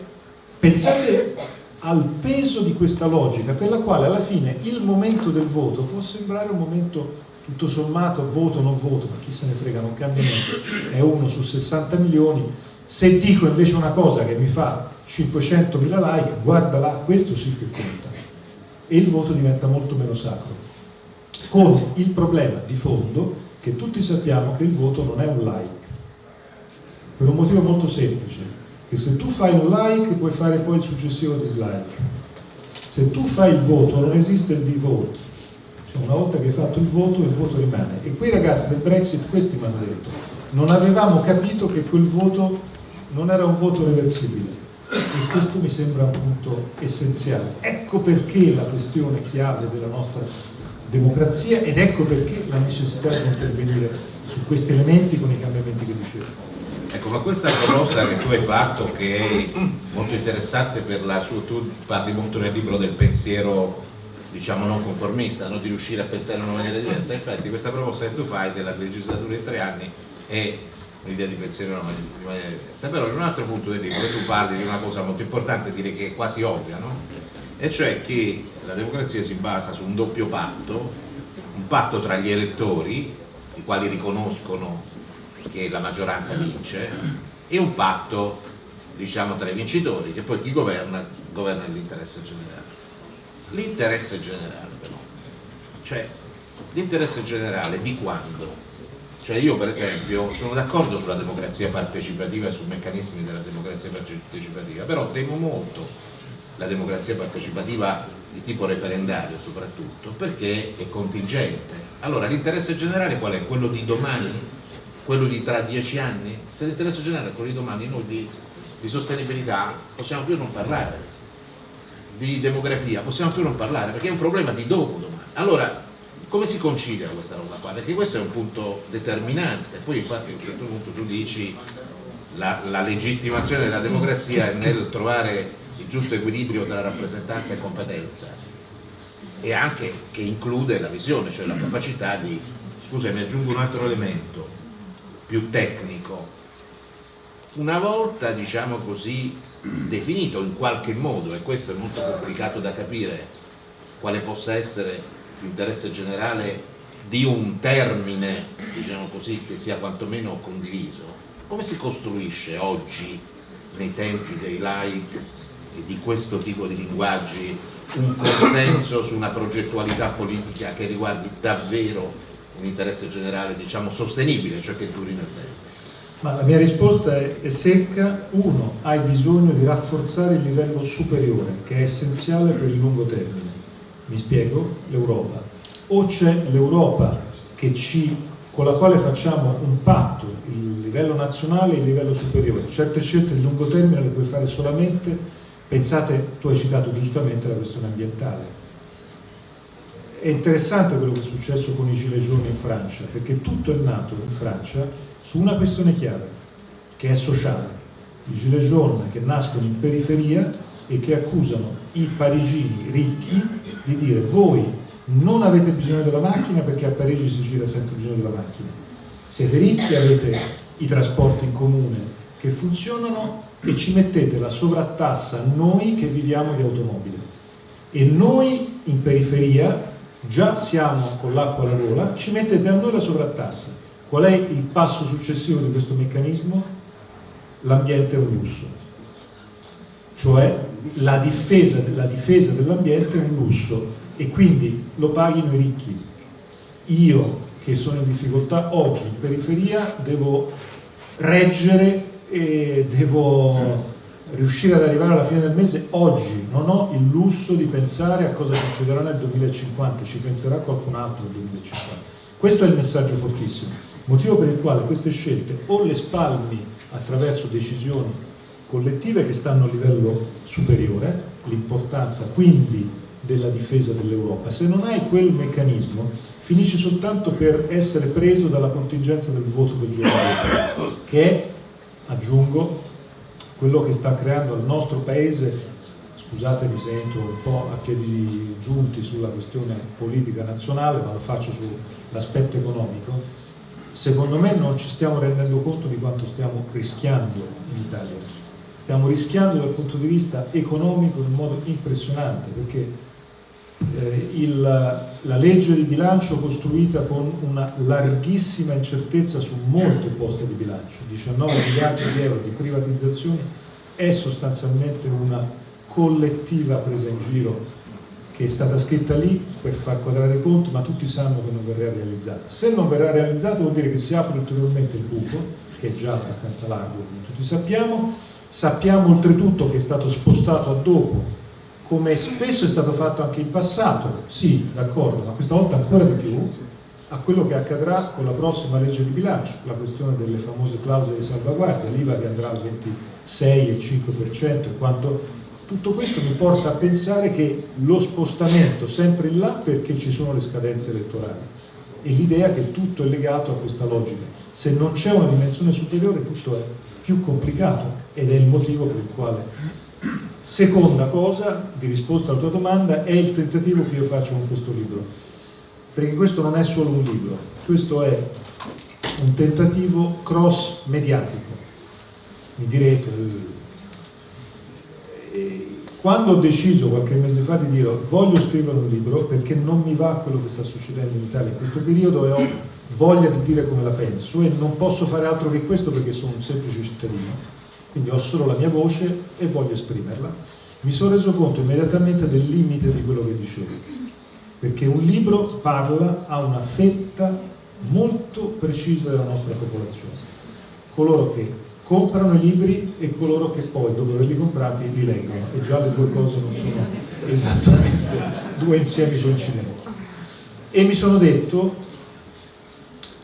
pensate al peso di questa logica per la quale alla fine il momento del voto può sembrare un momento tutto sommato voto non voto, ma chi se ne frega, non cambia niente, è uno su 60 milioni, se dico invece una cosa che mi fa 500.000 like, guarda là, questo sì che conta. E il voto diventa molto meno sacro. Con il problema di fondo che tutti sappiamo che il voto non è un like. Per un motivo molto semplice, che se tu fai un like puoi fare poi il successivo dislike. Se tu fai il voto non esiste il devote. Cioè una volta che hai fatto il voto, il voto rimane. E quei ragazzi del Brexit, questi mi hanno detto, non avevamo capito che quel voto non era un voto reversibile e questo mi sembra un punto essenziale. Ecco perché la questione chiave della nostra democrazia ed ecco perché la necessità di intervenire su questi elementi con i cambiamenti che dicevo. Ecco, ma questa proposta che tu hai fatto, che è molto interessante per la sua, tu parli molto nel libro del pensiero, diciamo non conformista, no? di riuscire a pensare in una maniera diversa, infatti questa proposta che tu fai della legislatura in tre anni è un'idea di pensiero di maniera diversa. Però in un altro punto del libro tu parli di una cosa molto importante, direi che è quasi ovvia, no? e cioè che la democrazia si basa su un doppio patto, un patto tra gli elettori, i quali riconoscono che la maggioranza vince, e un patto diciamo, tra i vincitori, che poi chi governa, governa l'interesse generale. L'interesse generale però, cioè l'interesse generale di quando? Cioè io per esempio sono d'accordo sulla democrazia partecipativa e sui meccanismi della democrazia partecipativa, però temo molto la democrazia partecipativa di tipo referendario soprattutto, perché è contingente. Allora l'interesse generale qual è? Quello di domani? Quello di tra dieci anni? Se l'interesse generale è quello di domani, noi di, di sostenibilità possiamo più non parlare, di demografia possiamo più non parlare, perché è un problema di dopo domani. Allora, come si concilia questa roba qua? Perché questo è un punto determinante, poi infatti a un certo punto tu dici la, la legittimazione della democrazia è nel trovare il giusto equilibrio tra rappresentanza e competenza. E anche che include la visione, cioè la capacità di, scusa mi aggiungo un altro elemento più tecnico, una volta diciamo così definito in qualche modo, e questo è molto complicato da capire, quale possa essere l'interesse generale di un termine, diciamo così, che sia quantomeno condiviso, come si costruisce oggi nei tempi dei like di questo tipo di linguaggi un consenso su una progettualità politica che riguardi davvero un interesse generale diciamo sostenibile, cioè che duri nel tempo? Ma la mia risposta è secca. Uno, hai bisogno di rafforzare il livello superiore, che è essenziale per il lungo termine. Mi spiego? L'Europa. O c'è l'Europa con la quale facciamo un patto, il livello nazionale e il livello superiore. Certe scelte di lungo termine le puoi fare solamente Pensate, tu hai citato giustamente la questione ambientale. È interessante quello che è successo con i Gilets jaunes in Francia, perché tutto è nato in Francia su una questione chiave, che è sociale. I Gilets jaunes che nascono in periferia e che accusano i parigini ricchi di dire voi non avete bisogno della macchina perché a Parigi si gira senza bisogno della macchina. Siete ricchi, avete i trasporti in comune che funzionano e ci mettete la sovrattassa noi che viviamo di automobili e noi in periferia già siamo con l'acqua alla gola, ci mettete a noi la sovrattassa. Qual è il passo successivo di questo meccanismo? L'ambiente è un lusso, cioè la difesa, difesa dell'ambiente è un lusso e quindi lo paghino i ricchi. Io che sono in difficoltà oggi in periferia devo reggere e devo riuscire ad arrivare alla fine del mese oggi, non ho il lusso di pensare a cosa succederà nel 2050, ci penserà qualcun altro nel 2050. Questo è il messaggio fortissimo, motivo per il quale queste scelte o le spalmi attraverso decisioni collettive che stanno a livello superiore, l'importanza quindi della difesa dell'Europa, se non hai quel meccanismo finisci soltanto per essere preso dalla contingenza del voto del giorno che è aggiungo, quello che sta creando il nostro paese, scusate mi sento un po' a piedi giunti sulla questione politica nazionale, ma lo faccio sull'aspetto economico, secondo me non ci stiamo rendendo conto di quanto stiamo rischiando in Italia. Stiamo rischiando dal punto di vista economico in modo impressionante, perché eh, il, la legge di bilancio costruita con una larghissima incertezza su molte poste di bilancio, 19 miliardi di euro di privatizzazioni, è sostanzialmente una collettiva presa in giro che è stata scritta lì per far quadrare i conti, ma tutti sanno che non verrà realizzata. Se non verrà realizzata vuol dire che si apre ulteriormente il buco, che è già abbastanza largo, come tutti sappiamo, sappiamo oltretutto che è stato spostato a dopo come spesso è stato fatto anche in passato, sì, d'accordo, ma questa volta ancora di più, a quello che accadrà con la prossima legge di bilancio, la questione delle famose clausole di salvaguardia, l'IVA che andrà al 26 e 5%, quanto. Tutto questo mi porta a pensare che lo spostamento sempre in là perché ci sono le scadenze elettorali. E l'idea che tutto è legato a questa logica. Se non c'è una dimensione superiore tutto è più complicato ed è il motivo per il quale Seconda cosa, di risposta alla tua domanda, è il tentativo che io faccio con questo libro. Perché questo non è solo un libro, questo è un tentativo cross mediatico. Mi direte, eh, quando ho deciso qualche mese fa di dire voglio scrivere un libro perché non mi va quello che sta succedendo in Italia in questo periodo e ho voglia di dire come la penso e non posso fare altro che questo perché sono un semplice cittadino, quindi ho solo la mia voce e voglio esprimerla, mi sono reso conto immediatamente del limite di quello che dicevo, perché un libro parla a una fetta molto precisa della nostra popolazione, coloro che comprano i libri e coloro che poi, dopo averli comprati, li leggono, e già le due cose non sono esattamente due insiemi coincidenti. E mi sono detto,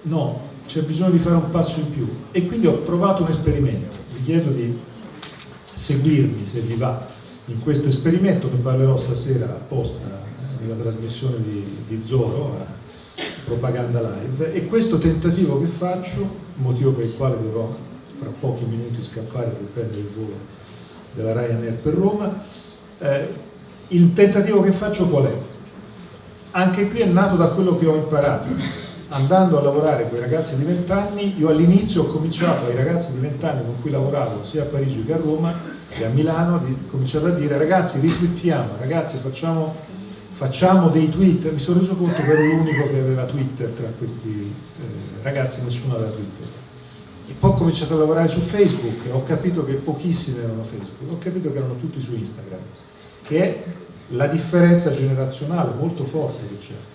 no, c'è bisogno di fare un passo in più. E quindi ho provato un esperimento. Vi chiedo di seguirmi se vi va in questo esperimento, ne parlerò stasera apposta nella trasmissione di, di Zoro, Propaganda Live, e questo tentativo che faccio, motivo per il quale dovrò fra pochi minuti scappare per prendere il volo della Ryanair per Roma, eh, il tentativo che faccio qual è? Anche qui è nato da quello che ho imparato. Andando a lavorare con i ragazzi di 20 anni, io all'inizio ho cominciato ai ragazzi di 20 anni con cui lavoravo sia a Parigi che a Roma e a Milano, ho cominciato a dire ragazzi riflettiamo, ragazzi facciamo, facciamo, dei tweet, mi sono reso conto che ero l'unico che aveva Twitter tra questi eh, ragazzi, nessuno aveva Twitter. E poi ho cominciato a lavorare su Facebook ho capito che pochissimi erano Facebook, ho capito che erano tutti su Instagram, che è la differenza generazionale molto forte che c'è.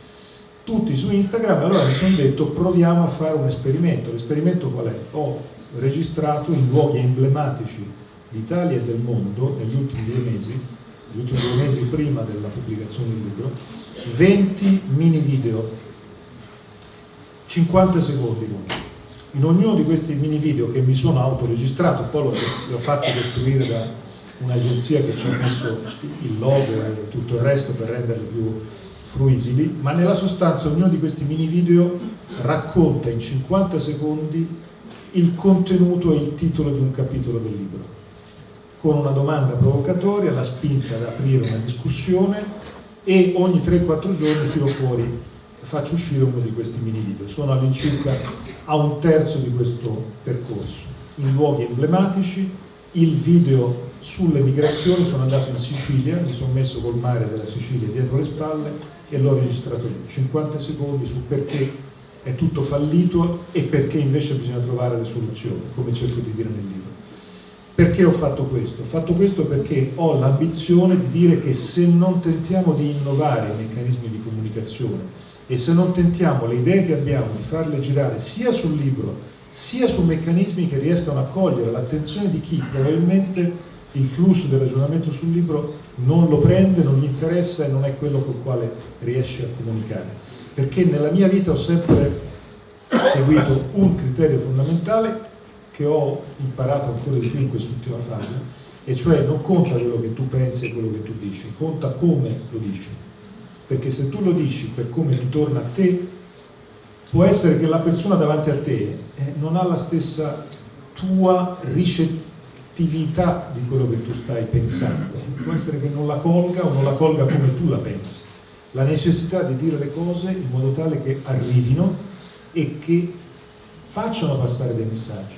Tutti su Instagram, allora mi sono detto proviamo a fare un esperimento. L'esperimento qual è? Ho registrato in luoghi emblematici d'Italia e del mondo negli ultimi due mesi, gli ultimi due mesi prima della pubblicazione del libro, 20 mini video, 50 secondi l'uno in ognuno di questi mini video che mi sono autoregistrato, poi li ho fatti costruire da un'agenzia che ci ha messo il logo e tutto il resto per renderli più fruibili, ma nella sostanza ognuno di questi mini video racconta in 50 secondi il contenuto e il titolo di un capitolo del libro, con una domanda provocatoria, la spinta ad aprire una discussione e ogni 3-4 giorni tiro fuori faccio uscire uno di questi mini video. Sono all'incirca a un terzo di questo percorso, in luoghi emblematici, il video sulle migrazioni, sono andato in Sicilia, mi sono messo col mare della Sicilia dietro le spalle e l'ho registrato lì, 50 secondi su perché è tutto fallito e perché invece bisogna trovare le soluzioni, come cerco di dire nel libro. Perché ho fatto questo? Ho fatto questo perché ho l'ambizione di dire che se non tentiamo di innovare i meccanismi di comunicazione e se non tentiamo le idee che abbiamo di farle girare sia sul libro sia su meccanismi che riescano a cogliere l'attenzione di chi probabilmente il flusso del ragionamento sul libro non lo prende, non gli interessa e non è quello col quale riesce a comunicare. Perché nella mia vita ho sempre seguito un criterio fondamentale che ho imparato ancora di più in quest'ultima fase, e cioè non conta quello che tu pensi e quello che tu dici, conta come lo dici perché se tu lo dici per come ritorna a te, può essere che la persona davanti a te eh, non ha la stessa tua ricettività di quello che tu stai pensando, può essere che non la colga o non la colga come tu la pensi. La necessità di dire le cose in modo tale che arrivino e che facciano passare dei messaggi.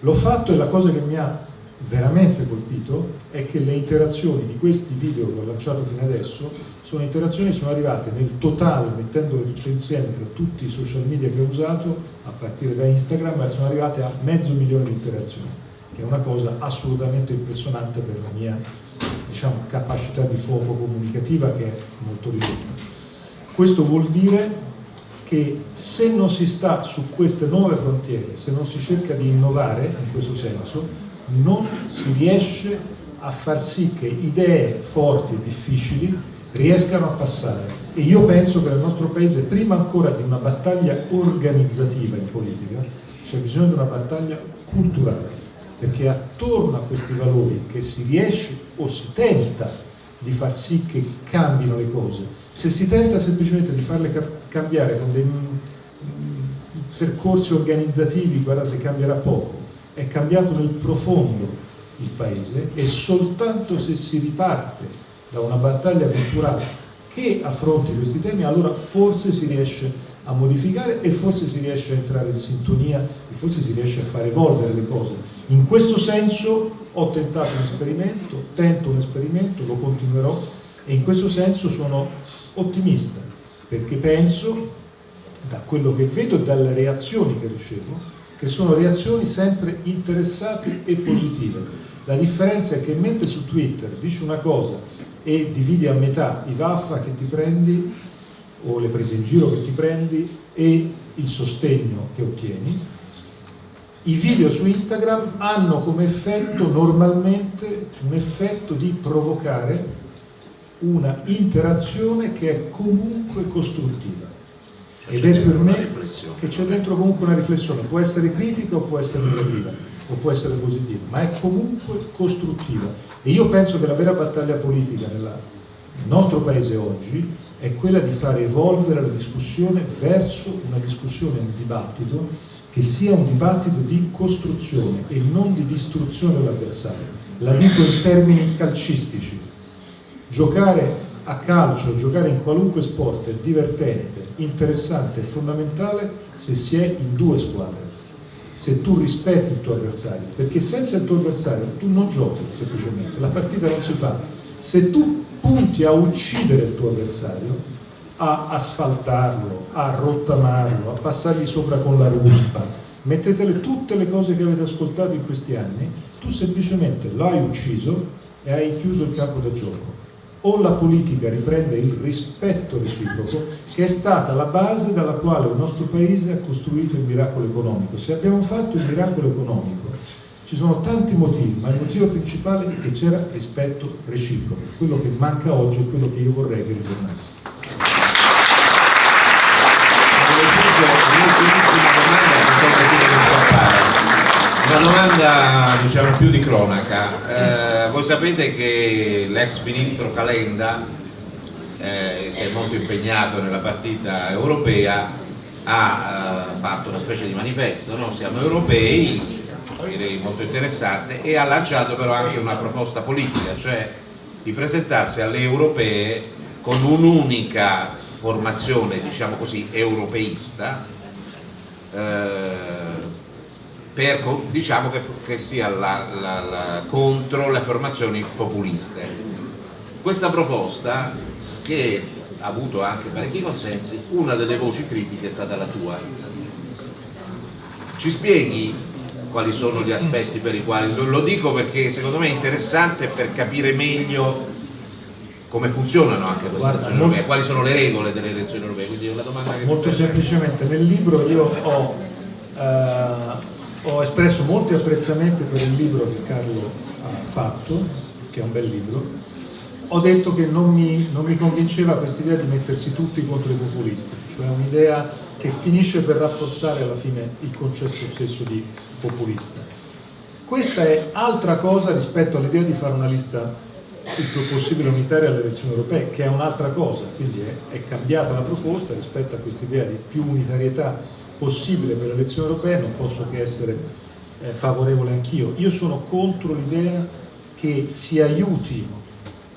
L'ho fatto e la cosa che mi ha veramente colpito è che le interazioni di questi video che ho lanciato fino adesso sono interazioni che sono arrivate nel totale, mettendole tutte insieme tra tutti i social media che ho usato, a partire da Instagram, sono arrivate a mezzo milione di interazioni, che è una cosa assolutamente impressionante per la mia diciamo, capacità di fuoco comunicativa che è molto ridotta. Questo vuol dire che se non si sta su queste nuove frontiere, se non si cerca di innovare in questo senso, non si riesce a far sì che idee forti e difficili riescano a passare. E io penso che nel nostro Paese, prima ancora di una battaglia organizzativa in politica, c'è bisogno di una battaglia culturale, perché attorno a questi valori che si riesce o si tenta di far sì che cambino le cose, se si tenta semplicemente di farle cambiare con dei percorsi organizzativi, guardate, cambierà poco. È cambiato nel profondo il paese e soltanto se si riparte da una battaglia culturale che affronti questi temi, allora forse si riesce a modificare e forse si riesce a entrare in sintonia e forse si riesce a far evolvere le cose. In questo senso ho tentato un esperimento, tento un esperimento, lo continuerò e in questo senso sono ottimista perché penso, da quello che vedo e dalle reazioni che ricevo, che sono reazioni sempre interessate e positive. La differenza è che mentre su Twitter dici una cosa e dividi a metà i vaffa che ti prendi o le prese in giro che ti prendi e il sostegno che ottieni, i video su Instagram hanno come effetto normalmente un effetto di provocare una interazione che è comunque costruttiva. Cioè, Ed è per me che c'è dentro comunque una riflessione, può essere critica o può essere negativa, o può essere positiva, ma è comunque costruttiva. E io penso che la vera battaglia politica nella, nel nostro paese oggi è quella di fare evolvere la discussione verso una discussione, un dibattito che sia un dibattito di costruzione e non di distruzione dell'avversario. La dico in termini calcistici. Giocare a calcio, giocare in qualunque sport è divertente, interessante e fondamentale se si è in due squadre, se tu rispetti il tuo avversario, perché senza il tuo avversario tu non giochi semplicemente, la partita non si fa. Se tu punti a uccidere il tuo avversario, a asfaltarlo, a rottamarlo, a passargli sopra con la ruspa, mettetele tutte le cose che avete ascoltato in questi anni, tu semplicemente l'hai ucciso e hai chiuso il campo da gioco. O la politica riprende il rispetto reciproco, che è stata la base dalla quale il nostro paese ha costruito il miracolo economico. Se abbiamo fatto il miracolo economico, ci sono tanti motivi, ma il motivo principale è che c'era rispetto reciproco. Quello che manca oggi è quello che io vorrei che ritornasse. Una domanda diciamo più di cronaca. Eh, voi sapete che l'ex ministro Calenda eh, si è molto impegnato nella partita europea, ha eh, fatto una specie di manifesto, no? siamo europei, direi molto interessante, e ha lanciato però anche una proposta politica, cioè di presentarsi alle europee con un'unica formazione, diciamo così, europeista, eh, per, diciamo che, che sia la, la, la, contro le formazioni populiste. Questa proposta, che ha avuto anche parecchi consensi, una delle voci critiche è stata la tua. Ci spieghi quali sono gli aspetti per i quali, lo dico perché secondo me è interessante per capire meglio come funzionano anche queste Guarda, elezioni europee, quali sono le regole delle elezioni europee, quindi è una domanda che Molto semplicemente, nel libro io ho eh, ho espresso molti apprezzamenti per il libro che Carlo ha fatto, che è un bel libro, ho detto che non mi, non mi convinceva questa idea di mettersi tutti contro i populisti, cioè un'idea che finisce per rafforzare alla fine il concetto stesso di populista. Questa è altra cosa rispetto all'idea di fare una lista il più possibile unitaria alle elezioni europee, che è un'altra cosa, quindi è, è cambiata la proposta rispetto a questa idea di più unitarietà possibile per le elezioni europee, non posso che essere eh, favorevole anch'io. Io sono contro l'idea che si aiuti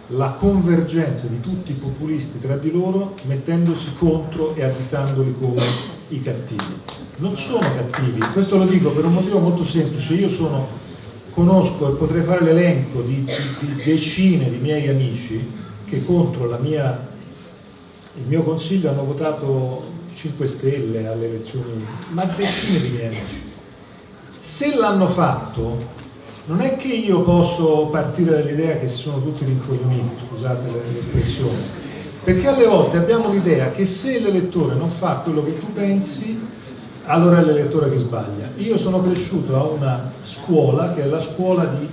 la convergenza di tutti i populisti tra di loro mettendosi contro e additandoli come i cattivi. Non sono cattivi, questo lo dico per un motivo molto semplice, io sono, conosco e potrei fare l'elenco di, di, di, decine di miei amici che contro mia, il mio consiglio hanno votato 5 Stelle alle elezioni, ma decine di miei amici. Se l'hanno fatto, non è che io posso partire dall'idea che sono tutti rincoglioniti, scusate l'espressione, perché alle volte abbiamo l'idea che se l'elettore non fa quello che tu pensi, allora è l'elettore che sbaglia. Io sono cresciuto a una scuola che è la scuola di,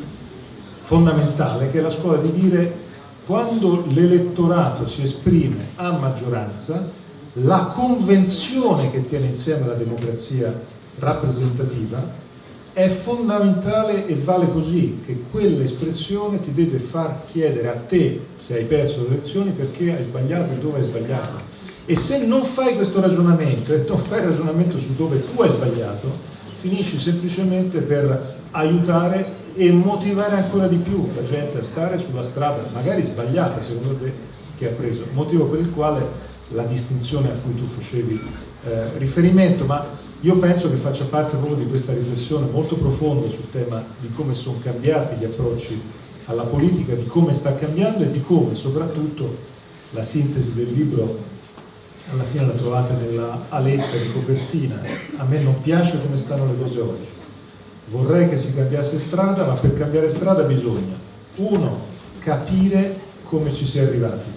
fondamentale, che è la scuola di dire quando l'elettorato si esprime a maggioranza la convenzione che tiene insieme la democrazia rappresentativa è fondamentale e vale così, che quell'espressione ti deve far chiedere a te, se hai perso le elezioni, perché hai sbagliato e dove hai sbagliato. E se non fai questo ragionamento e non fai ragionamento su dove tu hai sbagliato, finisci semplicemente per aiutare e motivare ancora di più la gente a stare sulla strada, magari sbagliata secondo te, che ha preso, motivo per il quale la distinzione a cui tu facevi eh, riferimento, ma io penso che faccia parte proprio di questa riflessione molto profonda sul tema di come sono cambiati gli approcci alla politica, di come sta cambiando e di come soprattutto la sintesi del libro alla fine la trovate nella aletta di copertina, a me non piace come stanno le cose oggi, vorrei che si cambiasse strada, ma per cambiare strada bisogna, uno, capire come ci si è arrivati,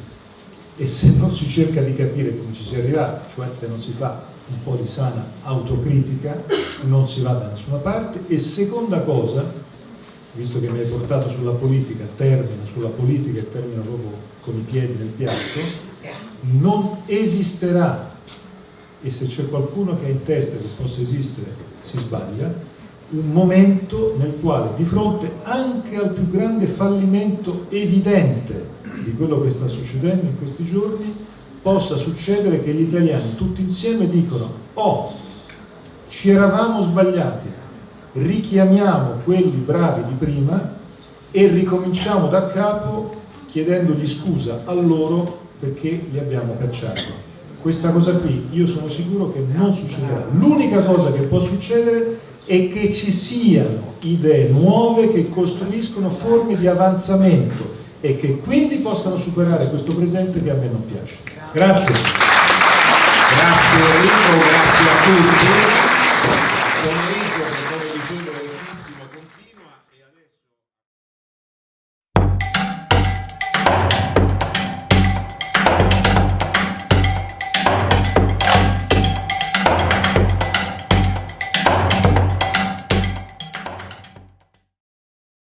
e se non si cerca di capire come ci si è arrivati, cioè se non si fa un po' di sana autocritica, non si va da nessuna parte. E seconda cosa, visto che mi hai portato sulla politica, termino sulla politica e termino proprio con i piedi nel piatto, non esisterà, e se c'è qualcuno che ha in testa che possa esistere si sbaglia, un momento nel quale di fronte anche al più grande fallimento evidente di quello che sta succedendo in questi giorni, possa succedere che gli italiani tutti insieme dicono oh, ci eravamo sbagliati, richiamiamo quelli bravi di prima e ricominciamo da capo chiedendogli scusa a loro perché li abbiamo cacciati. Questa cosa qui io sono sicuro che non succederà. L'unica cosa che può succedere è che ci siano idee nuove che costruiscono forme di avanzamento e che quindi possano superare questo presente che a me non piace. Grazie. Grazie Enrico, grazie a tutti.